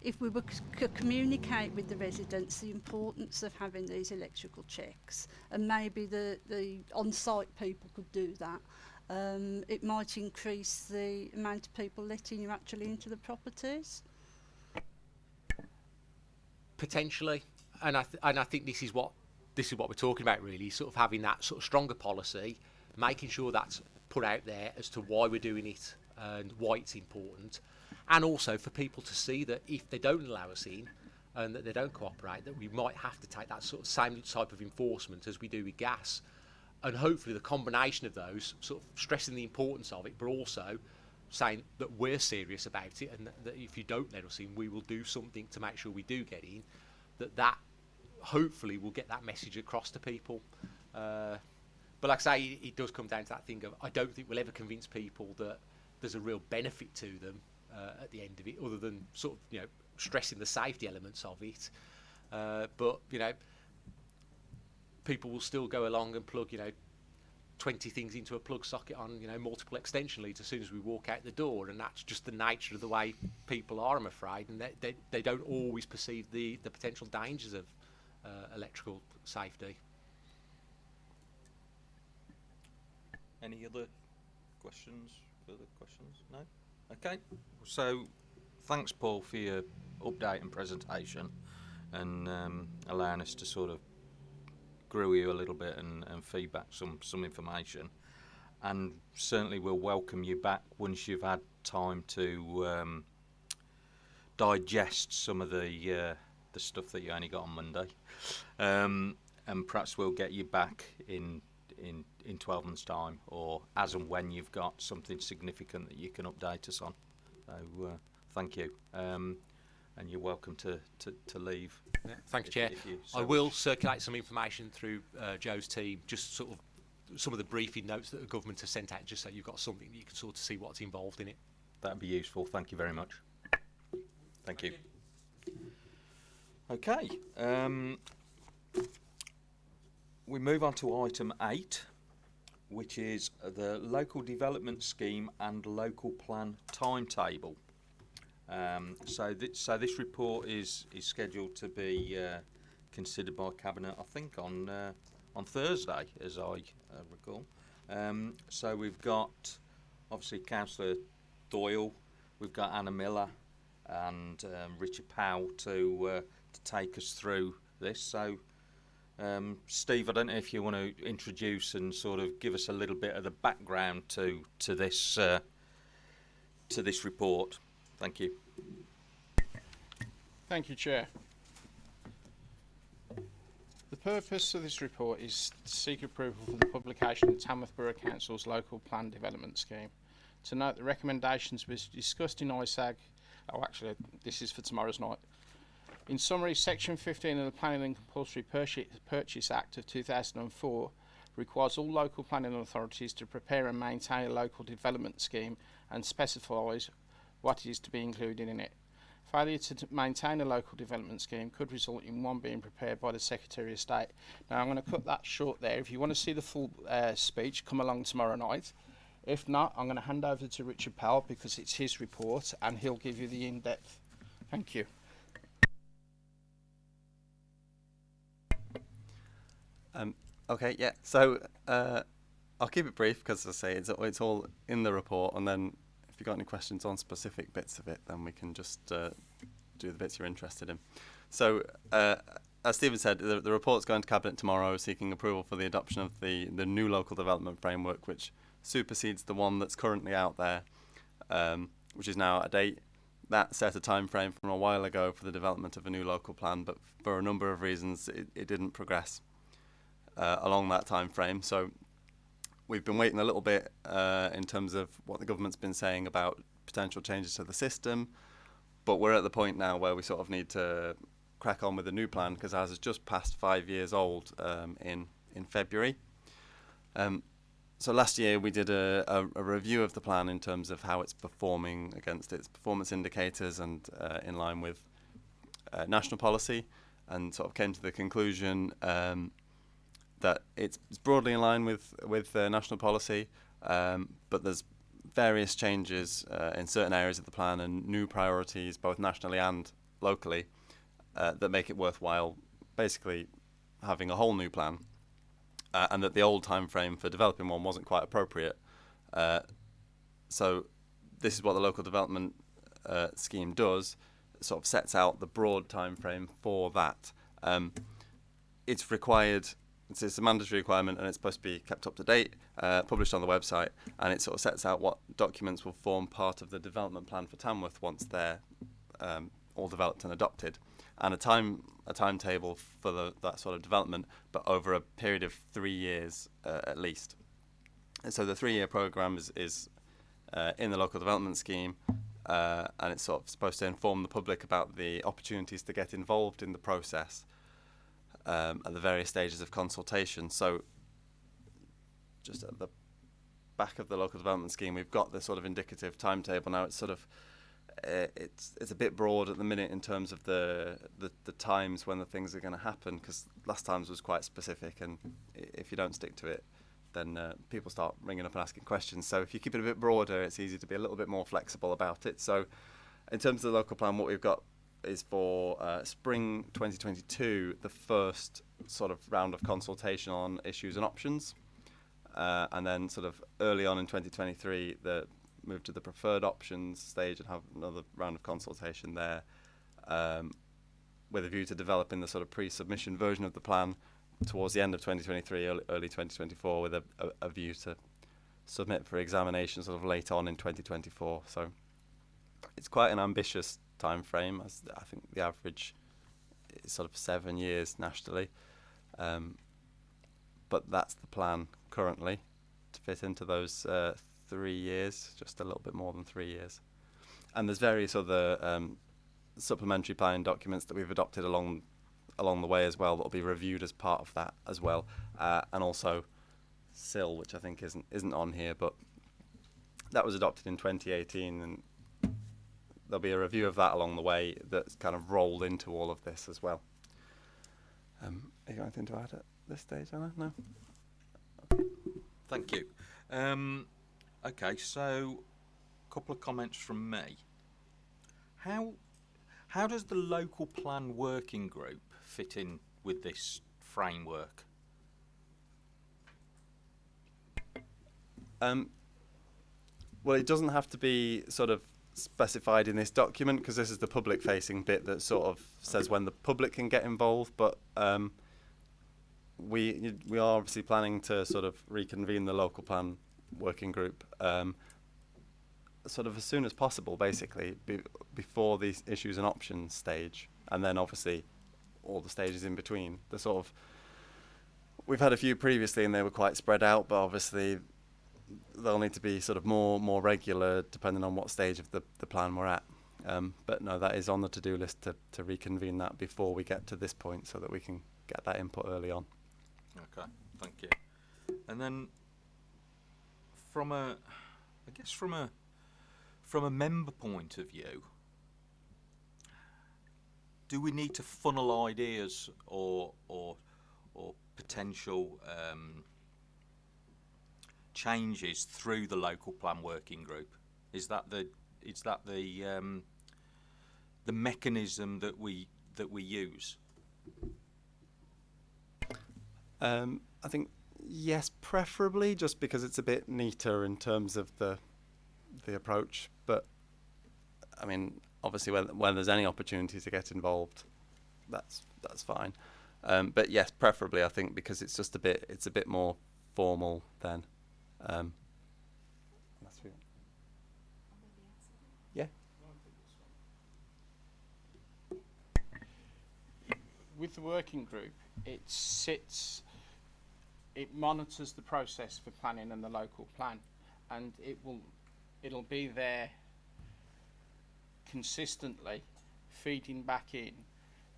if we were c- communicate with the residents the importance of having these electrical checks? And maybe the, the on-site people could do that, um, it might increase the amount of people letting you actually into the properties? potentially, and I and I think this is what this is what we're talking about really, sort of having that sort of stronger policy, making sure that's put out there as to why we're doing it and why it's important, and also for people to see that if they don't allow us in and that they don't cooperate, that we might have to take that sort of same type of enforcement as we do with gas, and hopefully the combination of those sort of stressing the importance of it, but also saying that we're serious about it and that, that if you don't let us in, we will do something to make sure we do get in. That that hopefully will get that message across to people. Uh, but like I say, it, does come down to that thing of I don't think we'll ever convince people that there's a real benefit to them uh, at the end of it, other than sort of you know stressing the safety elements of it. Uh, but you know, people will still go along and plug you know 20 things into a plug socket on you know multiple extension leads as soon as we walk out the door and that's just the nature of the way people are I'm afraid and they, they, they don't always perceive the, the potential dangers of uh, electrical safety Any other questions? Further questions? No? Okay. So, thanks, Paul, for your update and presentation and um, allowing us to sort of grill you a little bit and, and feedback some, some information. And certainly we'll welcome you back once you've had time to um, digest some of the uh, the stuff that you only got on Monday. Um, and perhaps we'll get you back in in in 12 months time or as and when you've got something significant that you can update us on so uh, thank you um, and you're welcome to, to, to leave yeah. thanks if- chair you so I will circulate some information through uh, Joe's team just sort of some of the briefing notes that the government has sent out just so you've got something that you can sort of see what's involved in it that'd be useful. Thank you very much. Thank you. Okay. Um, we move on to item eight, which is the local development scheme and local plan timetable. Um, so, th- so this report is is scheduled to be uh, considered by cabinet, I think, on uh, on Thursday, as I uh, recall. Um, so we've got obviously Councillor Doyle, we've got Anna Miller, and um, Richard Powell to uh, to take us through this. So, um, Steve, I don't know if you want to introduce and sort of give us a little bit of the background to to this uh, to this report. Thank you. Thank you, Chair. The purpose of this report is to seek approval for the publication of Tamworth Borough Council's local plan development scheme. To note, the recommendations was discussed in ISAG. Oh, actually, this is for tomorrow's night. In summary, Section 15 of the Planning and Compulsory Purchase, Act of 2004 requires all local planning authorities to prepare and maintain a local development scheme and specifies what is to be included in it. Failure to maintain a local development scheme could result in one being prepared by the Secretary of State. Now, I'm going to cut that short there. If you want to see the full uh, speech, come along tomorrow night. If not, I'm going to hand over to Richard Powell because it's his report and he'll give you the in depth. Thank you. Um, okay, yeah. So uh, I'll keep it brief because, as I say, it's, it's all in the report. And then if you've got any questions on specific bits of it, then we can just uh, do the bits you're interested in. So, uh, as Stephen said, the, the report's going to Cabinet tomorrow seeking approval for the adoption of the, the new local development framework, which supersedes the one that's currently out there, um, which is now out of date. That set a time frame from a while ago for the development of a new local plan, but for a number of reasons, it, it didn't progress uh, along that time frame. So we've been waiting a little bit uh, in terms of what the government's been saying about potential changes to the system, but we're at the point now where we sort of need to crack on with the new plan because ours is just past five years old um, in in February. Um, so last year we did a, a, a review of the plan in terms of how it's performing against its performance indicators and uh, in line with uh, national policy, and sort of came to the conclusion um, that it's, it's broadly in line with with uh, national policy, um, but there's various changes uh, in certain areas of the plan and new priorities, both nationally and locally, uh, that make it worthwhile. Basically, having a whole new plan, uh, and that the old time frame for developing one wasn't quite appropriate. Uh, so, this is what the local development uh, scheme does. It sort of sets out the broad time frame for that. Um, it's required it's, it's a mandatory requirement and it's supposed to be kept up to date, uh, published on the website, and it sort of sets out what documents will form part of the development plan for Tamworth once they're um, all developed and adopted, and a time a timetable for the, that sort of development, but over a period of three years uh, at least. And so the three-year program is, is uh, in the local development scheme, uh, and it's sort of supposed to inform the public about the opportunities to get involved in the process um, at the various stages of consultation. So, just at the back of the local development scheme, we've got the sort of indicative timetable. Now it's sort of uh, it's it's a bit broad at the minute in terms of the the, the times when the things are going to happen because last times was quite specific, and if you don't stick to it, then uh, people start ringing up and asking questions. So if you keep it a bit broader, it's easy to be a little bit more flexible about it. So, in terms of the local plan, what we've got is for uh, spring 2022, the first sort of round of consultation on issues and options. Uh, and then sort of early on in 2023, the move to the preferred options stage and have another round of consultation there um, with a view to developing the sort of pre-submission version of the plan towards the end of 2023, early, early 2024 with a, a, a view to submit for examination sort of late on in 2024. So it's quite an ambitious time frame. As I think the average is sort of seven years nationally, um, but that's the plan currently to fit into those uh, three years, just a little bit more than three years. And there's various other um, supplementary planning documents that we've adopted along along the way as well that will be reviewed as part of that as well, uh, and also CIL, which I think isn't isn't on here, but that was adopted in 2018 and there'll be a review of that along the way that's kind of rolled into all of this as well. Um, you got anything to add at this stage, Anna? No. Thank you. Um, okay, so a couple of comments from me. How how does the local plan working group fit in with this framework? Um, well, it doesn't have to be sort of specified in this document because this is the public-facing bit that sort of says when the public can get involved. But um, we we are obviously planning to sort of reconvene the local plan working group um, sort of as soon as possible, basically, be, before the issues and options stage, and then obviously all the stages in between. The sort of we've had a few previously, and they were quite spread out, but obviously they'll need to be sort of more more regular depending on what stage of the, the plan we're at. Um, but no, that is on the to-do list to, to reconvene that before we get to this point so that we can get that input early on. Okay, thank you. And then from a, I guess from a, from a member point of view, do we need to funnel ideas or or or potential um, changes through the local plan working group? Is that the is that the um, the mechanism that we that we use? Um, I think yes, preferably just because it's a bit neater in terms of the the approach. But I mean, obviously, when when there's any opportunity to get involved, that's that's fine. Um, but yes, preferably I think because it's just a bit it's a bit more formal then. Um, yeah. with the working group, it sits, it monitors the process for planning and the local plan, and it will, it'll be there consistently, feeding back in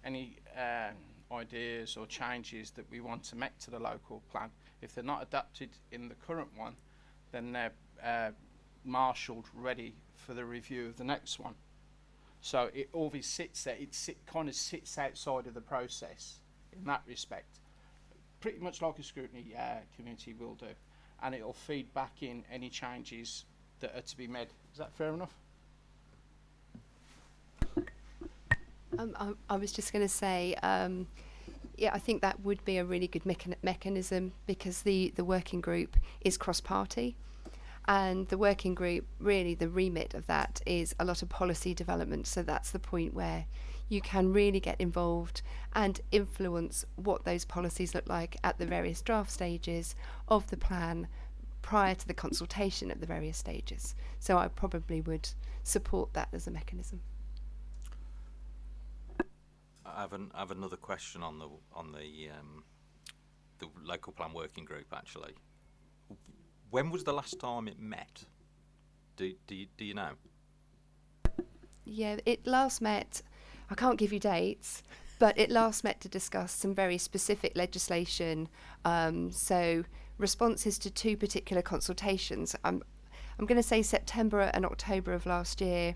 any um, ideas or changes that we want to make to the local plan. If they're not adapted in the current one, then they're uh, marshalled ready for the review of the next one. So it always sits there. It sit, kind of sits outside of the process in that respect, pretty much like a scrutiny uh, committee will do, and it'll feed back in any changes that are to be made. Is that fair enough? Um, I, I was just going to say, um, yeah, I think that would be a really good mechan- mechanism because the, the working group is cross party. And the working group, really, the remit of that is a lot of policy development. So that's the point where you can really get involved and influence what those policies look like at the various draft stages of the plan prior to the consultation at the various stages. So I probably would support that as a mechanism. I have, an, I have another question on the on the um, the local plan working group. Actually, when was the last time it met? Do do you, do you know? Yeah, it last met, I can't give you dates, but it last met to discuss some very specific legislation. Um, so, responses to two particular consultations. I'm, I'm going to say September and October of last year.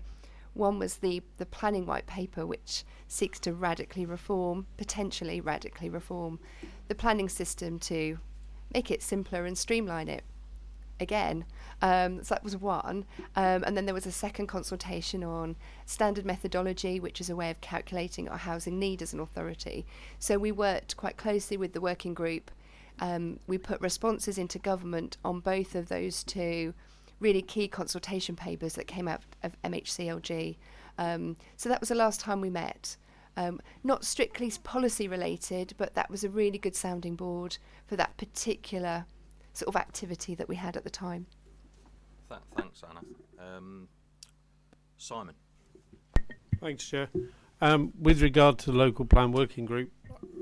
One was the, the planning white paper, which seeks to radically reform, potentially radically reform, the planning system to make it simpler and streamline it again. Um, so that was one. Um, and then there was a second consultation on standard methodology, which is a way of calculating our housing need as an authority. So we worked quite closely with the working group. Um, we put responses into government on both of those two really key consultation papers that came out of MHCLG. Um, so that was the last time we met. Um, not strictly policy related, but that was a really good sounding board for that particular sort of activity that we had at the time. Th- thanks, Anna. Um, Simon. Thanks, Chair. Um, with regard to the local plan working group,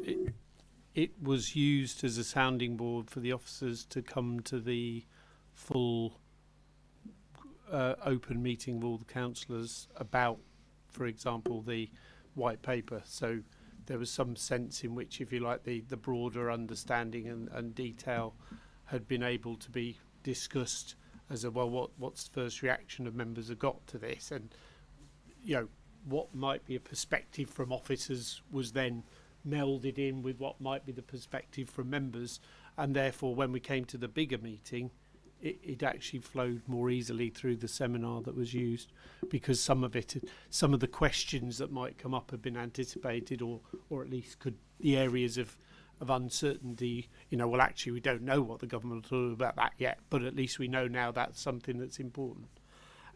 it, it was used as a sounding board for the officers to come to the full uh, open meeting with all the councillors about, for example, the white paper. So there was some sense in which, if you like, the, the broader understanding and, and detail had been able to be discussed as a well, what what's the first reaction of members have got to this, and you know, what might be a perspective from officers was then melded in with what might be the perspective from members, and therefore, when we came to the bigger meeting, it, it actually flowed more easily through the seminar that was used because some of it, some of the questions that might come up have been anticipated or, or at least could the areas of, of uncertainty, you know, well, actually, we don't know what the government will do about that yet, but at least we know now that's something that's important.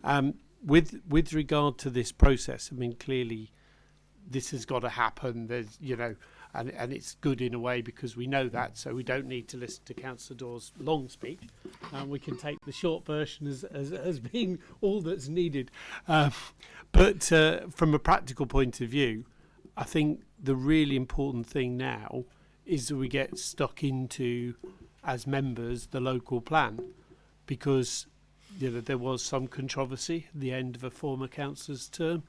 Um, with with regard to this process, I mean, clearly, this has got to happen. There's, you know, and and it's good in a way because we know that, so we don't need to listen to Councillor Dawes' long speech, and we can take the short version as as, as being all that's needed. Um, but uh, from a practical point of view, I think the really important thing now is that we get stuck into as members the local plan because you know there was some controversy at the end of a former councillor's term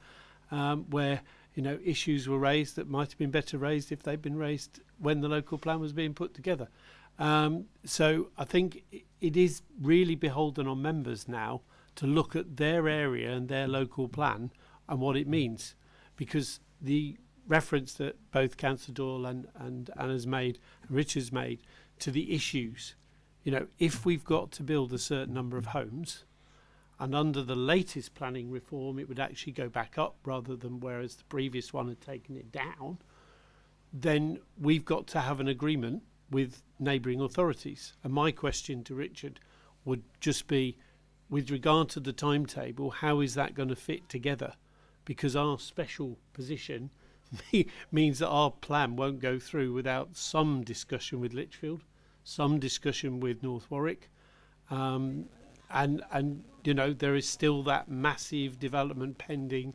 um, where you know issues were raised that might have been better raised if they'd been raised when the local plan was being put together. Um, so I think it is really beholden on members now to look at their area and their local plan and what it means, because the reference that both Councillor Doyle and, and Anna's made, and Richard's made, to the issues. You know, if we've got to build a certain number of homes, and under the latest planning reform, it would actually go back up rather than whereas the previous one had taken it down, then we've got to have an agreement with neighbouring authorities. And my question to Richard would just be, with regard to the timetable, how is that going to fit together? Because our special position means that our plan won't go through without some discussion with Lichfield, some discussion with North Warwick, um, and and you know there is still that massive development pending.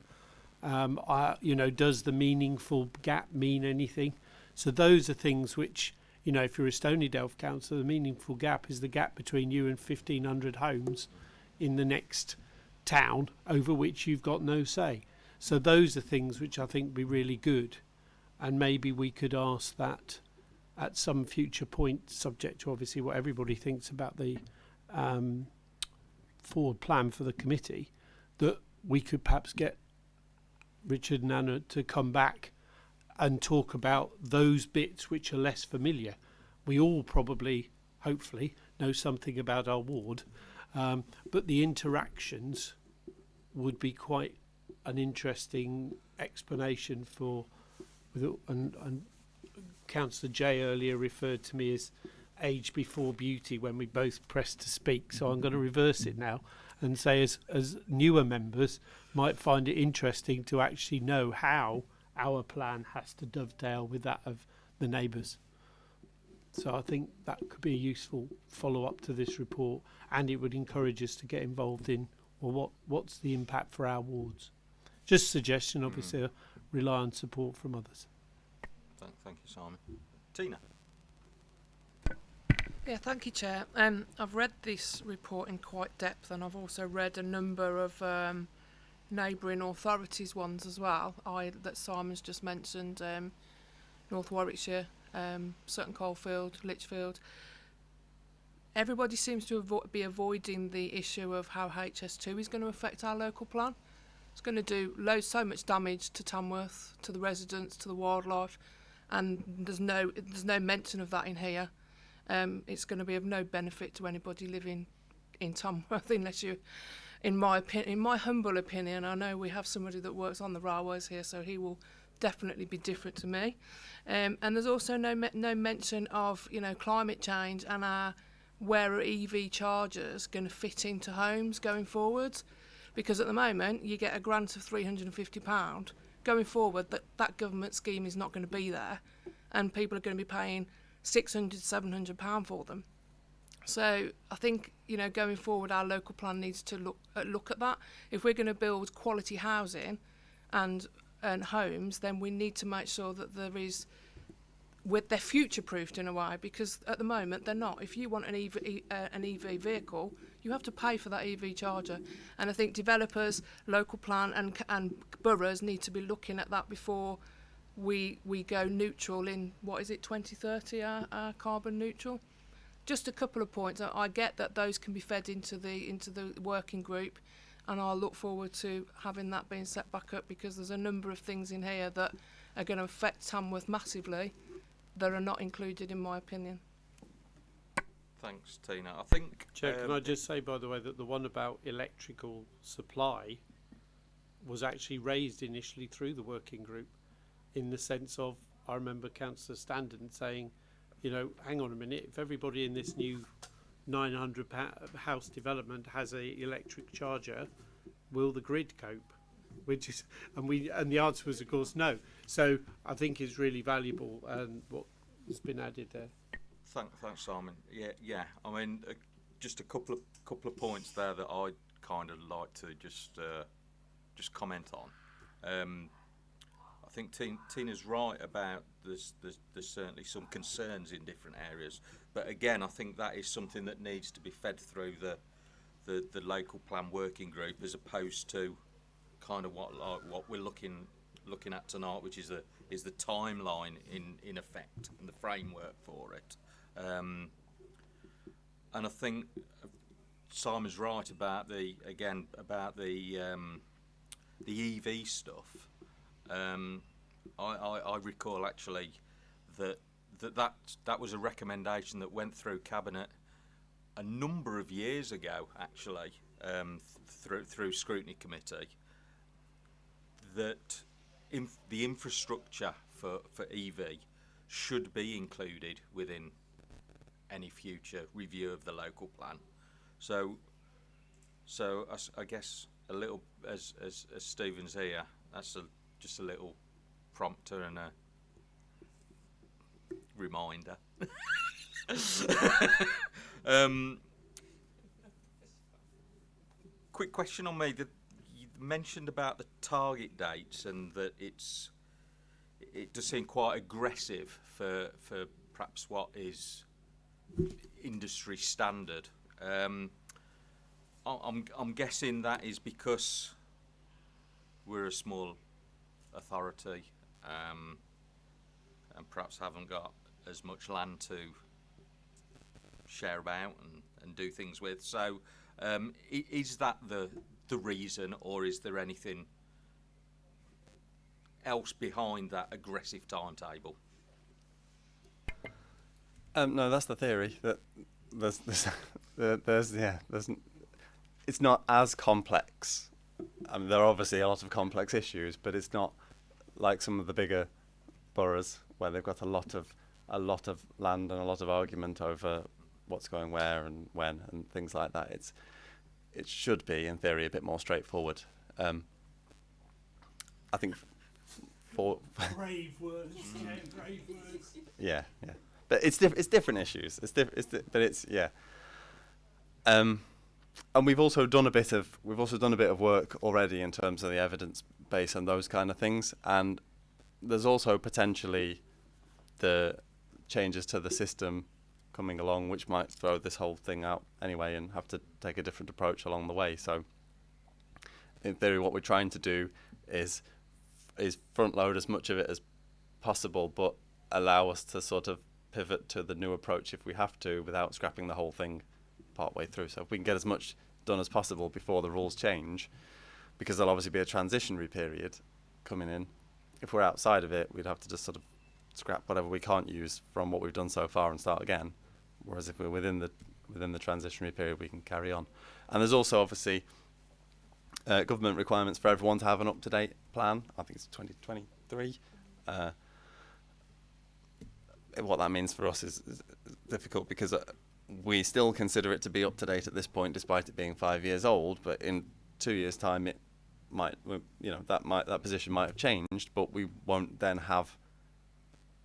Um, uh, you know, does the meaningful gap mean anything? So those are things which you know, if you're a Stonydelph council, the meaningful gap is the gap between you and 1,500 homes in the next town over which you've got no say. So those are things which I think be really good, and maybe we could ask that at some future point, subject to obviously what everybody thinks about the um, forward plan for the committee, that we could perhaps get Richard and Anna to come back and talk about those bits which are less familiar. We all probably, hopefully, know something about our ward, um, but the interactions would be quite an interesting explanation for, and, and Councillor Jay earlier referred to me as age before beauty when we both pressed to speak. So I'm going to reverse it now and say, as as newer members might find it interesting to actually know how our plan has to dovetail with that of the neighbours. So I think that could be a useful follow up to this report, and it would encourage us to get involved in well, what what's the impact for our wards. Just suggestion, obviously, mm. rely on support from others. Thank, thank you, Simon. Tina. Yeah, thank you, Chair. Um, I've read this report in quite depth, and I've also read a number of um, neighbouring authorities ones as well. I that Simon's just mentioned, um, North Warwickshire, um, Sutton Coldfield, Lichfield. Everybody seems to avo be avoiding the issue of how HS2 is going to affect our local plan. It's going to do loads, so much damage to Tamworth, to the residents, to the wildlife, and there's no there's no mention of that in here. Um, it's going to be of no benefit to anybody living in Tamworth unless you, in my opinion, in my humble opinion, I know we have somebody that works on the railways here, so he will definitely be different to me. Um, and there's also no me no mention of you know climate change and our where are EV chargers going to fit into homes going forwards because at the moment you get a grant of £350 going forward that that government scheme is not going to be there and people are going to be paying 600 700 pound for them. So I think you know going forward our local plan needs to look uh, look at that. If we're going to build quality housing and and homes then we need to make sure that there is with they're future proofed in a way because at the moment they're not. If you want an EV uh, an EV vehicle you have to pay for that EV charger. And I think developers, local plan and, and boroughs need to be looking at that before we, we go neutral in, what is it, 2030, our, our carbon neutral? Just a couple of points. I, I get that those can be fed into the, into the working group and I'll look forward to having that being set back up because there's a number of things in here that are going to affect Tamworth massively that are not included in my opinion. Thanks, Tina. I think. Chair, can um, I just say, by the way, that the one about electrical supply was actually raised initially through the working group in the sense of, I remember Councillor Standen saying, you know, hang on a minute, if everybody in this new 900 house development has a electric charger, will the grid cope? Which is, and we, and the answer was of course no. So I think it's really valuable and what has been added there. Thank, thanks, Simon. Yeah, yeah. I mean, uh, just a couple of couple of points there that I'd kind of like to just uh, just comment on. Um, I think Tina's right about there's, there's there's certainly some concerns in different areas, but again, I think that is something that needs to be fed through the the, the local plan working group as opposed to kind of what like, what we're looking looking at tonight, which is the is the timeline in in effect and the framework for it. Um, and I think Simon's right about the again about the um, the EV stuff. Um, I, I, I recall actually that, that that that was a recommendation that went through cabinet a number of years ago actually um, th- through through scrutiny committee that inf- the infrastructure for, for EV should be included within any future review of the local plan. So, so I, I guess a little as, as as Stephen's here, that's a, just a little prompter and a reminder. um, quick question on me. That you mentioned about the target dates and that it's it does seem quite aggressive for for perhaps what is industry standard. Um, I'm I'm guessing that is because we're a small authority um, and perhaps haven't got as much land to share about and, and do things with. So, um, is that the the reason, or is there anything else behind that aggressive timetable? Um, no, that's the theory. That there's, there's, there's yeah, there's, it's not as complex. I mean, there are obviously a lot of complex issues, but it's not like some of the bigger boroughs where they've got a lot of a lot of land and a lot of argument over what's going where and when and things like that. It's it should be in theory a bit more straightforward. Um, I think for Brave words, brave words. yeah, yeah. But it's diff- it's different issues. It's diff- it's di- but it's yeah. Um, and we've also done a bit of we've also done a bit of work already in terms of the evidence base and those kind of things. And there's also potentially the changes to the system coming along, which might throw this whole thing out anyway and have to take a different approach along the way. So, in theory, what we're trying to do is is front load as much of it as possible, but allow us to sort of pivot to the new approach if we have to without scrapping the whole thing part way through. So if we can get as much done as possible before the rules change, because there'll obviously be a transitionary period coming in. If we're outside of it, we'd have to just sort of scrap whatever we can't use from what we've done so far and start again. Whereas if we're within the within the transitionary period, we can carry on. And there's also obviously uh, government requirements for everyone to have an up-to-date plan. I think it's 2023. Uh, what that means for us is, is difficult because uh, we still consider it to be up to date at this point, despite it being five years old. But in two years' time, it might, you know, that might that position might have changed, but we won't then have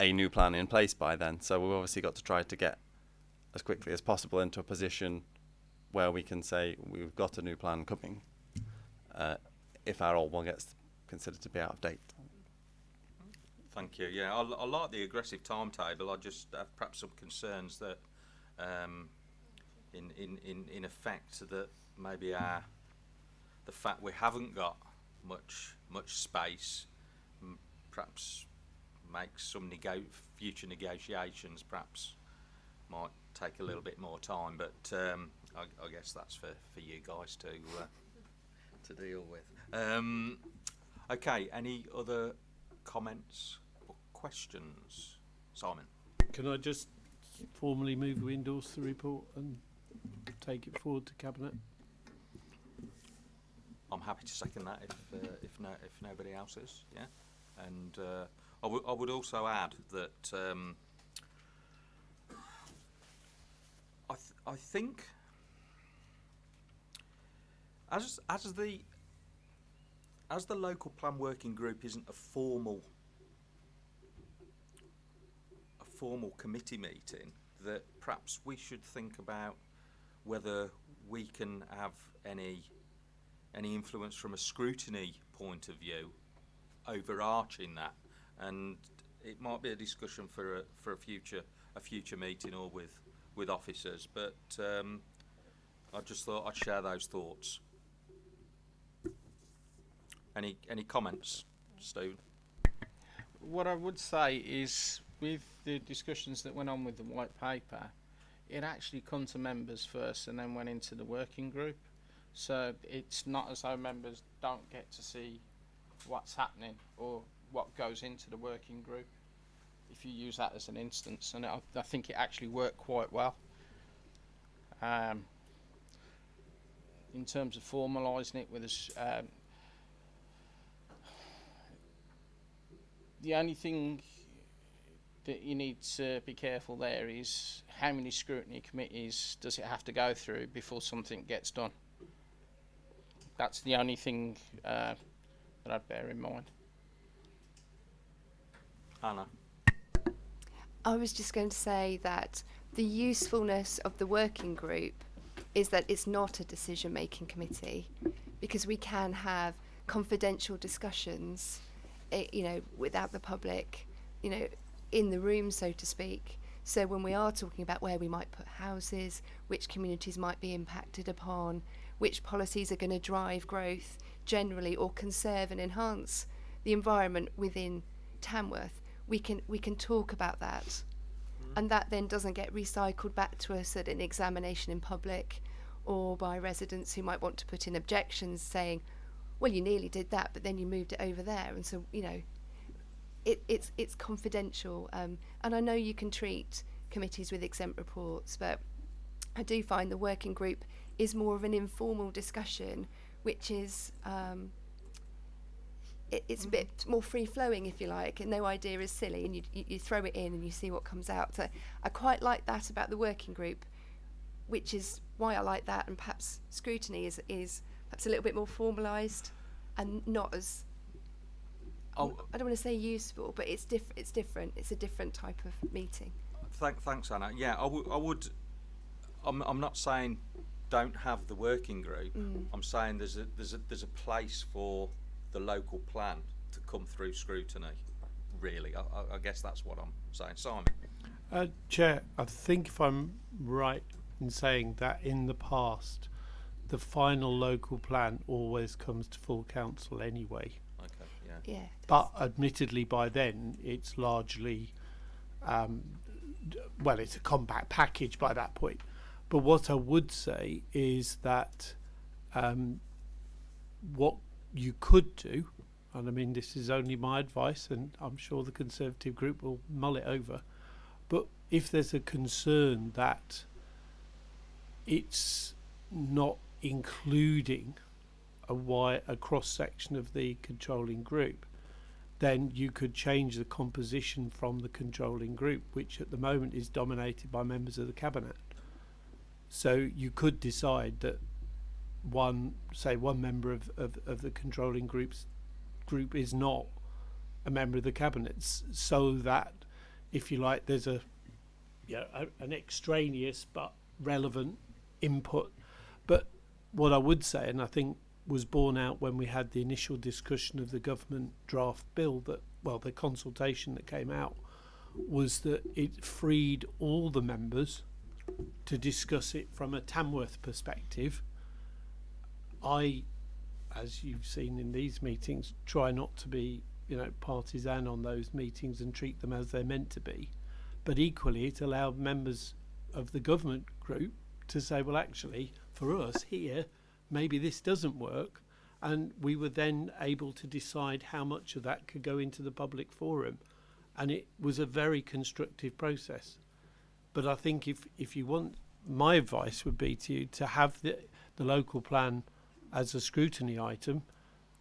a new plan in place by then. So we've obviously got to try to get as quickly as possible into a position where we can say we've got a new plan coming. Uh, if our old one gets considered to be out of date. Thank you. Yeah, I like the aggressive timetable. I just have perhaps some concerns that, um, in, in, in, in effect, that maybe our the fact we haven't got much much space, perhaps makes some nego- future negotiations perhaps might take a little bit more time. But um, I, I guess that's for, for you guys to uh, to deal with. Um, okay, any other comments or questions? Simon? Can I just formally move we endorse the report and take it forward to cabinet? I'm happy to second that if uh, if no if nobody else is, yeah. And uh, I would I would also add that um, I th- I think as as the as the local plan working group isn't a formal a formal committee meeting, that perhaps we should think about whether we can have any any influence from a scrutiny point of view overarching that. And it might be a discussion for a for a future a future meeting or with with officers but um, I just thought I'd share those thoughts. Any any comments Stephen? What I would say is, with the discussions that went on with the white paper, it actually come to members first and then went into the working group. So it's not as though members don't get to see what's happening or what goes into the working group. If you use that as an instance, and I, I think it actually worked quite well. Um, in terms of formalising it with um, the only thing that you need to be careful there is how many scrutiny committees does it have to go through before something gets done. That's the only thing uh, that I'd bear in mind. Anna I was just going to say that the usefulness of the working group is that it's not a decision making committee because we can have confidential discussions, eh, you know, without the public, you know, in the room, so to speak. So when we are talking about where we might put houses, which communities might be impacted upon, which policies are going to drive growth generally or conserve and enhance the environment within Tamworth, we can we can talk about that. Mm-hmm. And that then doesn't get recycled back to us at an examination in public or by residents who might want to put in objections saying, well, you nearly did that, but then you moved it over there. And so, you know, it, it's, it's confidential. Um, and I know you can treat committees with exempt reports, but I do find the working group is more of an informal discussion, which is um, it, it's a bit more free flowing, if you like, and no idea is silly, and you, you, you throw it in and you see what comes out. So I quite like that about the working group, which is why I like that, and perhaps scrutiny is is perhaps a little bit more formalised and not as Oh. I don't want to say useful, but it's diff- it's different. It's a different type of meeting. Thank, thanks, Anna. Yeah, I would. I would. I'm. I'm not saying don't have the working group. Mm. I'm saying there's a there's a there's a place for the local plan to come through scrutiny. Really, I, I, I guess that's what I'm saying. Simon. Uh, Chair, I think if I'm right in saying that in the past, the final local plan always comes to full council anyway. Yeah. But admittedly, by then it's largely, um, well, it's a compact package by that point. But what I would say is that um, what you could do, and I mean this is only my advice, and I'm sure the Conservative group will mull it over. But if there's a concern that it's not including a a cross section of the controlling group, then you could change the composition from the controlling group, which at the moment is dominated by members of the cabinet. So you could decide that one, say, one member of, of, of the controlling groups group is not a member of the cabinet, so that, if you like, there's a, yeah, a, an extraneous but relevant input. But what I would say, and I think was borne out when we had the initial discussion of the government draft bill that well the consultation that came out was that it freed all the members to discuss it from a Tamworth perspective. I, as you've seen in these meetings, try not to be, you know, partisan on those meetings and treat them as they're meant to be. But equally, it allowed members of the government group to say, well, actually, for us here, maybe this doesn't work and we were then able to decide how much of that could go into the public forum, and it was a very constructive process. But I think if if you want, my advice would be to you to have the the local plan as a scrutiny item,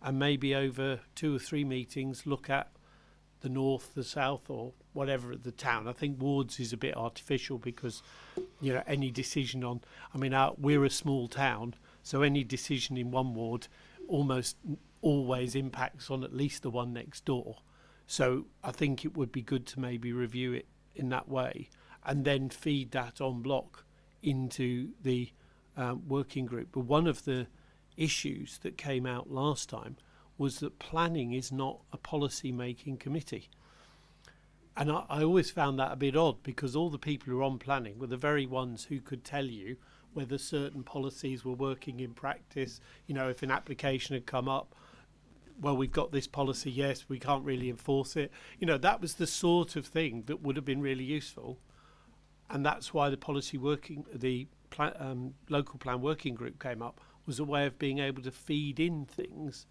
and maybe over two or three meetings look at the north, the south, or whatever the town. I think wards is a bit artificial because, you know, any decision on. I mean, our, we're a small town, so any decision in one ward almost always impacts on at least the one next door. So I think it would be good to maybe review it in that way, and then feed that on block into the um, working group. But one of the issues that came out last time was that planning is not a policy making committee. And I, I always found that a bit odd because all the people who are on planning were the very ones who could tell you whether certain policies were working in practice. You know, if an application had come up, well, we've got this policy, yes, we can't really enforce it. You know, that was the sort of thing that would have been really useful. And that's why the policy working, the pla- um, local plan working group came up, was a way of being able to feed in things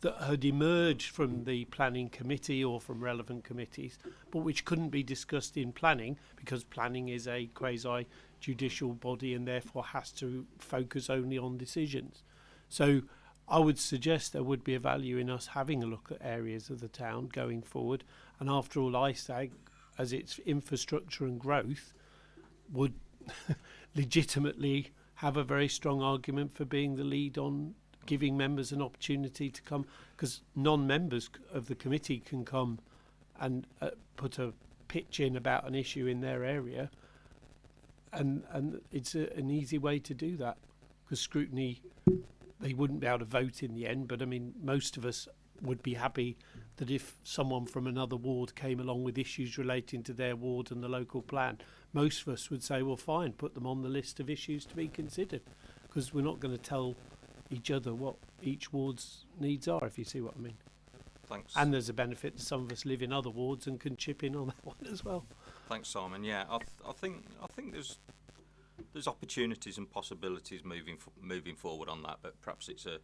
that had emerged from the planning committee or from relevant committees, but which couldn't be discussed in planning because planning is a quasi judicial body and therefore has to focus only on decisions. So I would suggest there would be a value in us having a look at areas of the town going forward. And after all, ISAG, as its infrastructure and growth, would legitimately have a very strong argument for being the lead on giving members an opportunity to come because non-members of the committee can come and uh, put a pitch in about an issue in their area and and it's a, an easy way to do that because scrutiny they wouldn't be able to vote in the end but i mean most of us would be happy that if someone from another ward came along with issues relating to their ward and the local plan most of us would say well fine put them on the list of issues to be considered because we're not going to tell each other what each ward's needs are if you see what i mean Thanks. and there's a benefit that some of us live in other wards and can chip in on that one as well Thanks, Simon. Yeah, I, th- I think I think there's there's opportunities and possibilities moving moving forward on that, but perhaps it's a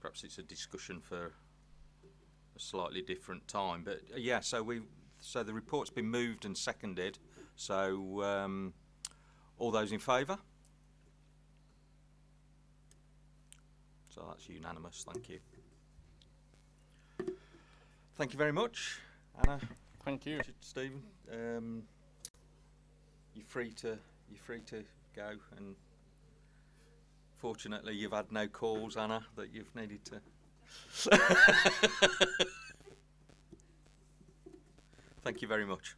perhaps it's a discussion for a slightly different time. But uh, yeah, so we so the report's been moved and seconded. So um, all those in favour? So that's unanimous. Thank you. Thank you very much, Anna. Thank you. Stephen, um, you're free to you're free to go, and fortunately, you've had no calls, Anna, that you've needed to. Thank you very much.